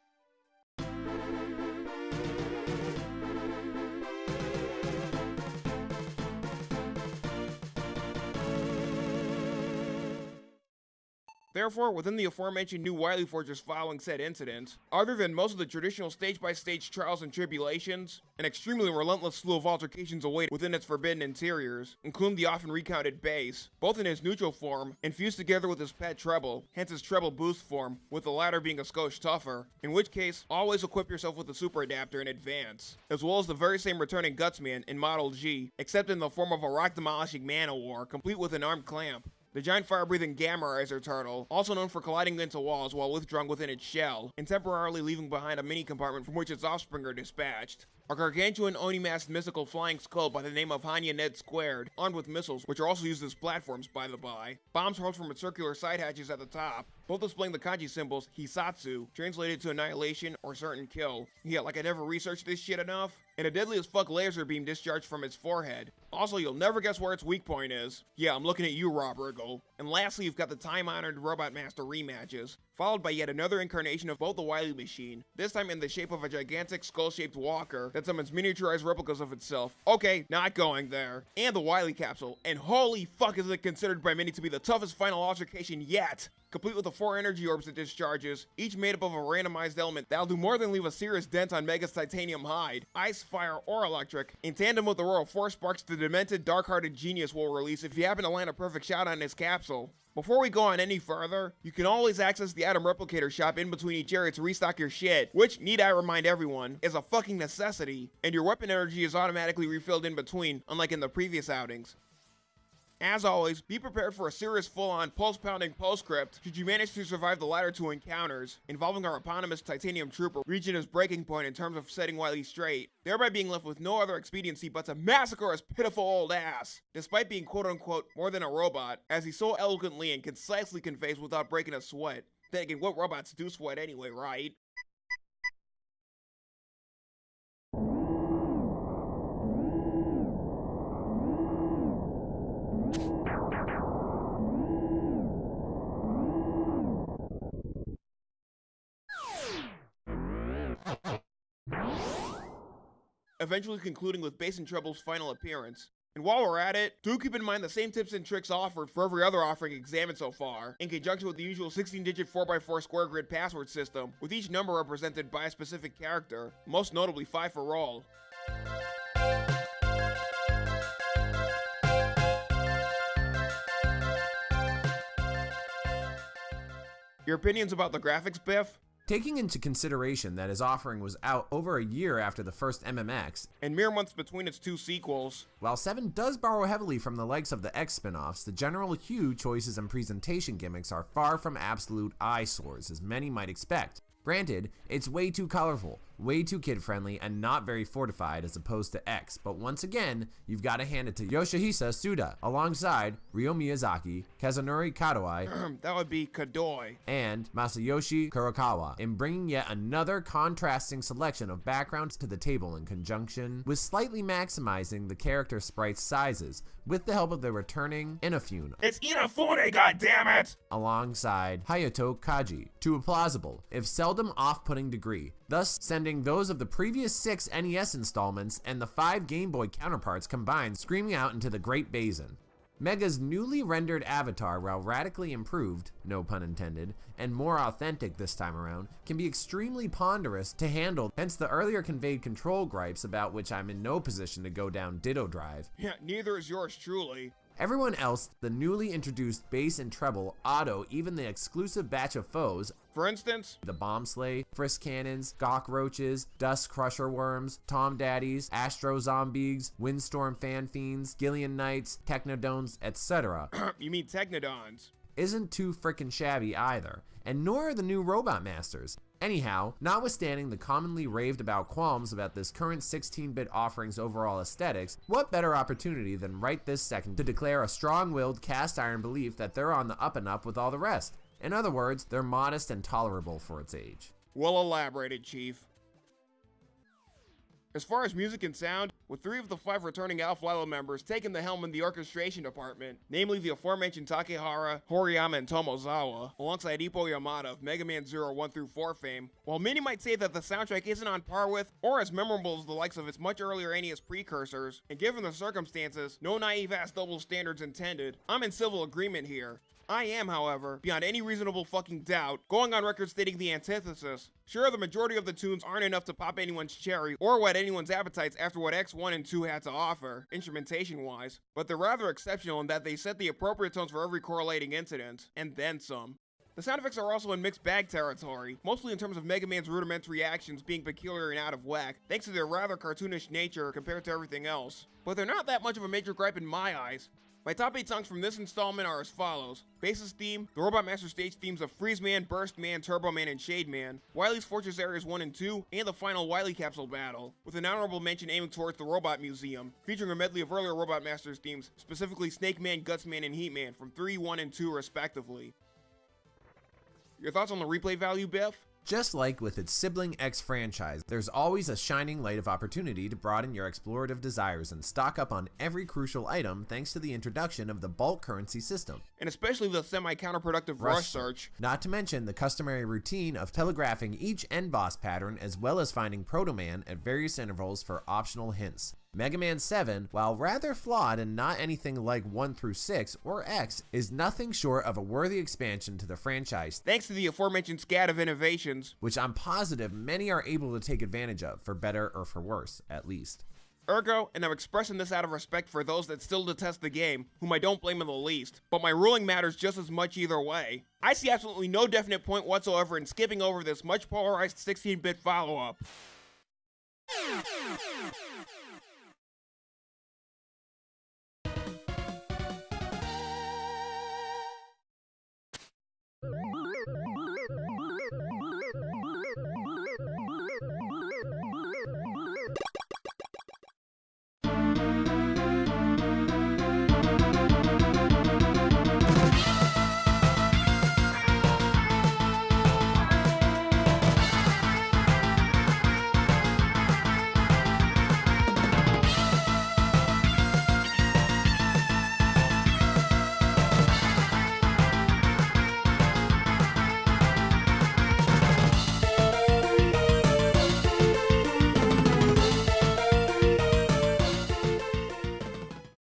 Therefore, within the aforementioned new Wily Fortress following said incident, other than most of the traditional stage-by-stage trials and tribulations, an extremely relentless slew of altercations await within its forbidden interiors, including the often recounted bass, both in his neutral form and fused together with his pet treble, hence his treble boost form, with the latter being a skosh tougher, in which case, always equip yourself with the super adapter in advance, as well as the very same returning Gutsman in Model G, except in the form of a rock demolishing man-o-war, complete with an armed clamp. The giant fire-breathing Gamma Riser turtle, also known for colliding into walls while withdrawn within its shell, and temporarily leaving behind a mini compartment from which its offspring are dispatched. A gargantuan Oni-masked mystical flying skull by the name of Hanya Ned Squared, armed with missiles, which are also used as platforms by the by. Bombs hurled from its circular side hatches at the top, both displaying the kanji symbols Hisatsu, translated to annihilation or certain kill. Yeah, like I never researched this shit enough. And a deadly as fuck laser beam discharged from its forehead. Also, you'll never guess where its weak point is. Yeah, I'm looking at you, Rob Riggle. And lastly, you've got the time-honored Robot Master rematches, followed by yet another incarnation of both the Wily machine, this time in the shape of a gigantic skull-shaped walker that summons miniaturized replicas of itself. Okay, not going there. And the Wily capsule, and holy fuck is it considered by many to be the toughest final altercation yet! Complete with the four energy orbs it discharges, each made up of a randomized element that'll do more than leave a serious dent on Mega's titanium hide, ice, fire, or electric, in tandem with the Royal Force Sparks the demented, dark-hearted genius will release if you happen to land a perfect shot on his capsule. Before we go on any further, you can always access the Atom Replicator shop in between each area to restock your shit, which, need I remind everyone, is a fucking necessity, and your weapon energy is automatically refilled in between, unlike in the previous outings. As always, be prepared for a serious full-on pulse-pounding postscript should you manage to survive the latter two encounters, involving our eponymous Titanium Trooper reaching his breaking point in terms of setting Wily straight, thereby being left with no other expediency but to massacre his pitiful old ass, despite being quote-unquote more than a robot, as he so eloquently and concisely conveys without breaking a sweat. Thinking what robots do sweat anyway, right? Eventually concluding with Bass and Trouble's final appearance. And while we're at it, do keep in mind the same tips and tricks offered for every other offering examined so far, in conjunction with the usual 16-digit 4x4 square grid password system, with each number represented by a specific character, most notably 5 for all. Your opinions about the graphics, Biff? Taking into consideration that his offering was out over a year after the first MMX, and mere months between its two sequels, while 7 does borrow heavily from the likes of the X spin-offs, the general hue, choices, and presentation gimmicks are far from absolute eyesores, as many might expect. Granted, it's way too colorful, way too kid friendly, and not very fortified as opposed to X, but once again, you've got to hand it to Yoshihisa Suda, alongside Ryo Miyazaki, Kazunori Kadoi, that would be Kadoi, and Masayoshi Kurokawa, in bringing yet another contrasting selection of backgrounds to the table in conjunction with slightly maximizing the character sprite sizes, with the help of the returning Inafune. It's Inafune, goddammit! Alongside Hayato Kaji, to a plausible, if seldom off-putting degree, thus sending those of the previous six NES installments and the five Game Boy counterparts combined screaming out into the Great Basin. Mega's newly rendered avatar, while radically improved, no pun intended, and more authentic this time around, can be extremely ponderous to handle, hence the earlier conveyed control gripes about which I'm in no position to go down Ditto Drive. Yeah, neither is yours truly. Everyone else, the newly introduced bass and treble, auto, even the exclusive batch of foes, for instance, the Bomb Slay, Frisk Cannons, Gawk Roaches, Dust Crusher Worms, Tom Daddies, Astro Zombies, Windstorm Fan Fiends, Gillian Knights, Technodones, etc. you mean Technodons? Isn't too frickin' shabby either, and nor are the new Robot Masters. Anyhow, notwithstanding the commonly raved about qualms about this current 16-bit offering's overall aesthetics, what better opportunity than right this second to declare a strong-willed cast iron belief that they're on the up and up with all the rest. In other words, they're modest and tolerable for its age. Well elaborated, Chief. As far as music and sound, with three of the five returning Alph Lyla members taking the helm in the orchestration department, namely the aforementioned Takehara, Horiyama, and Tomozawa, alongside Ippo Yamada of Mega Man Zero 1 through 4 fame, while many might say that the soundtrack isn't on par with, or as memorable as the likes of its much earlier NES precursors, and given the circumstances, no naive ass double standards intended, I'm in civil agreement here. I am, however, beyond any reasonable fucking doubt, going on record stating the antithesis. Sure, the majority of the tunes aren't enough to pop anyone's cherry or whet anyone's appetites after what X1 and 2 had to offer, instrumentation-wise, but they're rather exceptional in that they set the appropriate tones for every correlating incident, and then some. The sound effects are also in mixed bag territory, mostly in terms of Mega Man's rudimentary actions being peculiar and out of whack, thanks to their rather cartoonish nature compared to everything else. But they're not that much of a major gripe in my eyes. My top 8 songs from this installment are as follows. Bass's theme, the Robot Master stage themes of Freeze Man, Burst Man, Turbo Man, and Shade Man, Wily's Fortress Areas 1 and 2, and the final Wily Capsule battle, with an honorable mention aiming towards the Robot Museum, featuring a medley of earlier Robot Masters themes, specifically Snake Man, Guts Man, and Heat Man from 3, 1, and 2 respectively. Your thoughts on the replay value, Biff? Just like with its sibling X franchise, there's always a shining light of opportunity to broaden your explorative desires and stock up on every crucial item thanks to the introduction of the bulk currency system. And especially the semi-counterproductive rush, rush search. Not to mention the customary routine of telegraphing each end boss pattern as well as finding Proto Man at various intervals for optional hints. Mega Man 7, while rather flawed and not anything like 1 through 6 or X, is nothing short of a worthy expansion to the franchise thanks to the aforementioned scat of innovations, which I'm positive many are able to take advantage of, for better or for worse, at least. Ergo, and I'm expressing this out of respect for those that still detest the game, whom I don't blame in the least, but my ruling matters just as much either way. I see absolutely no definite point whatsoever in skipping over this much polarized 16-bit follow-up.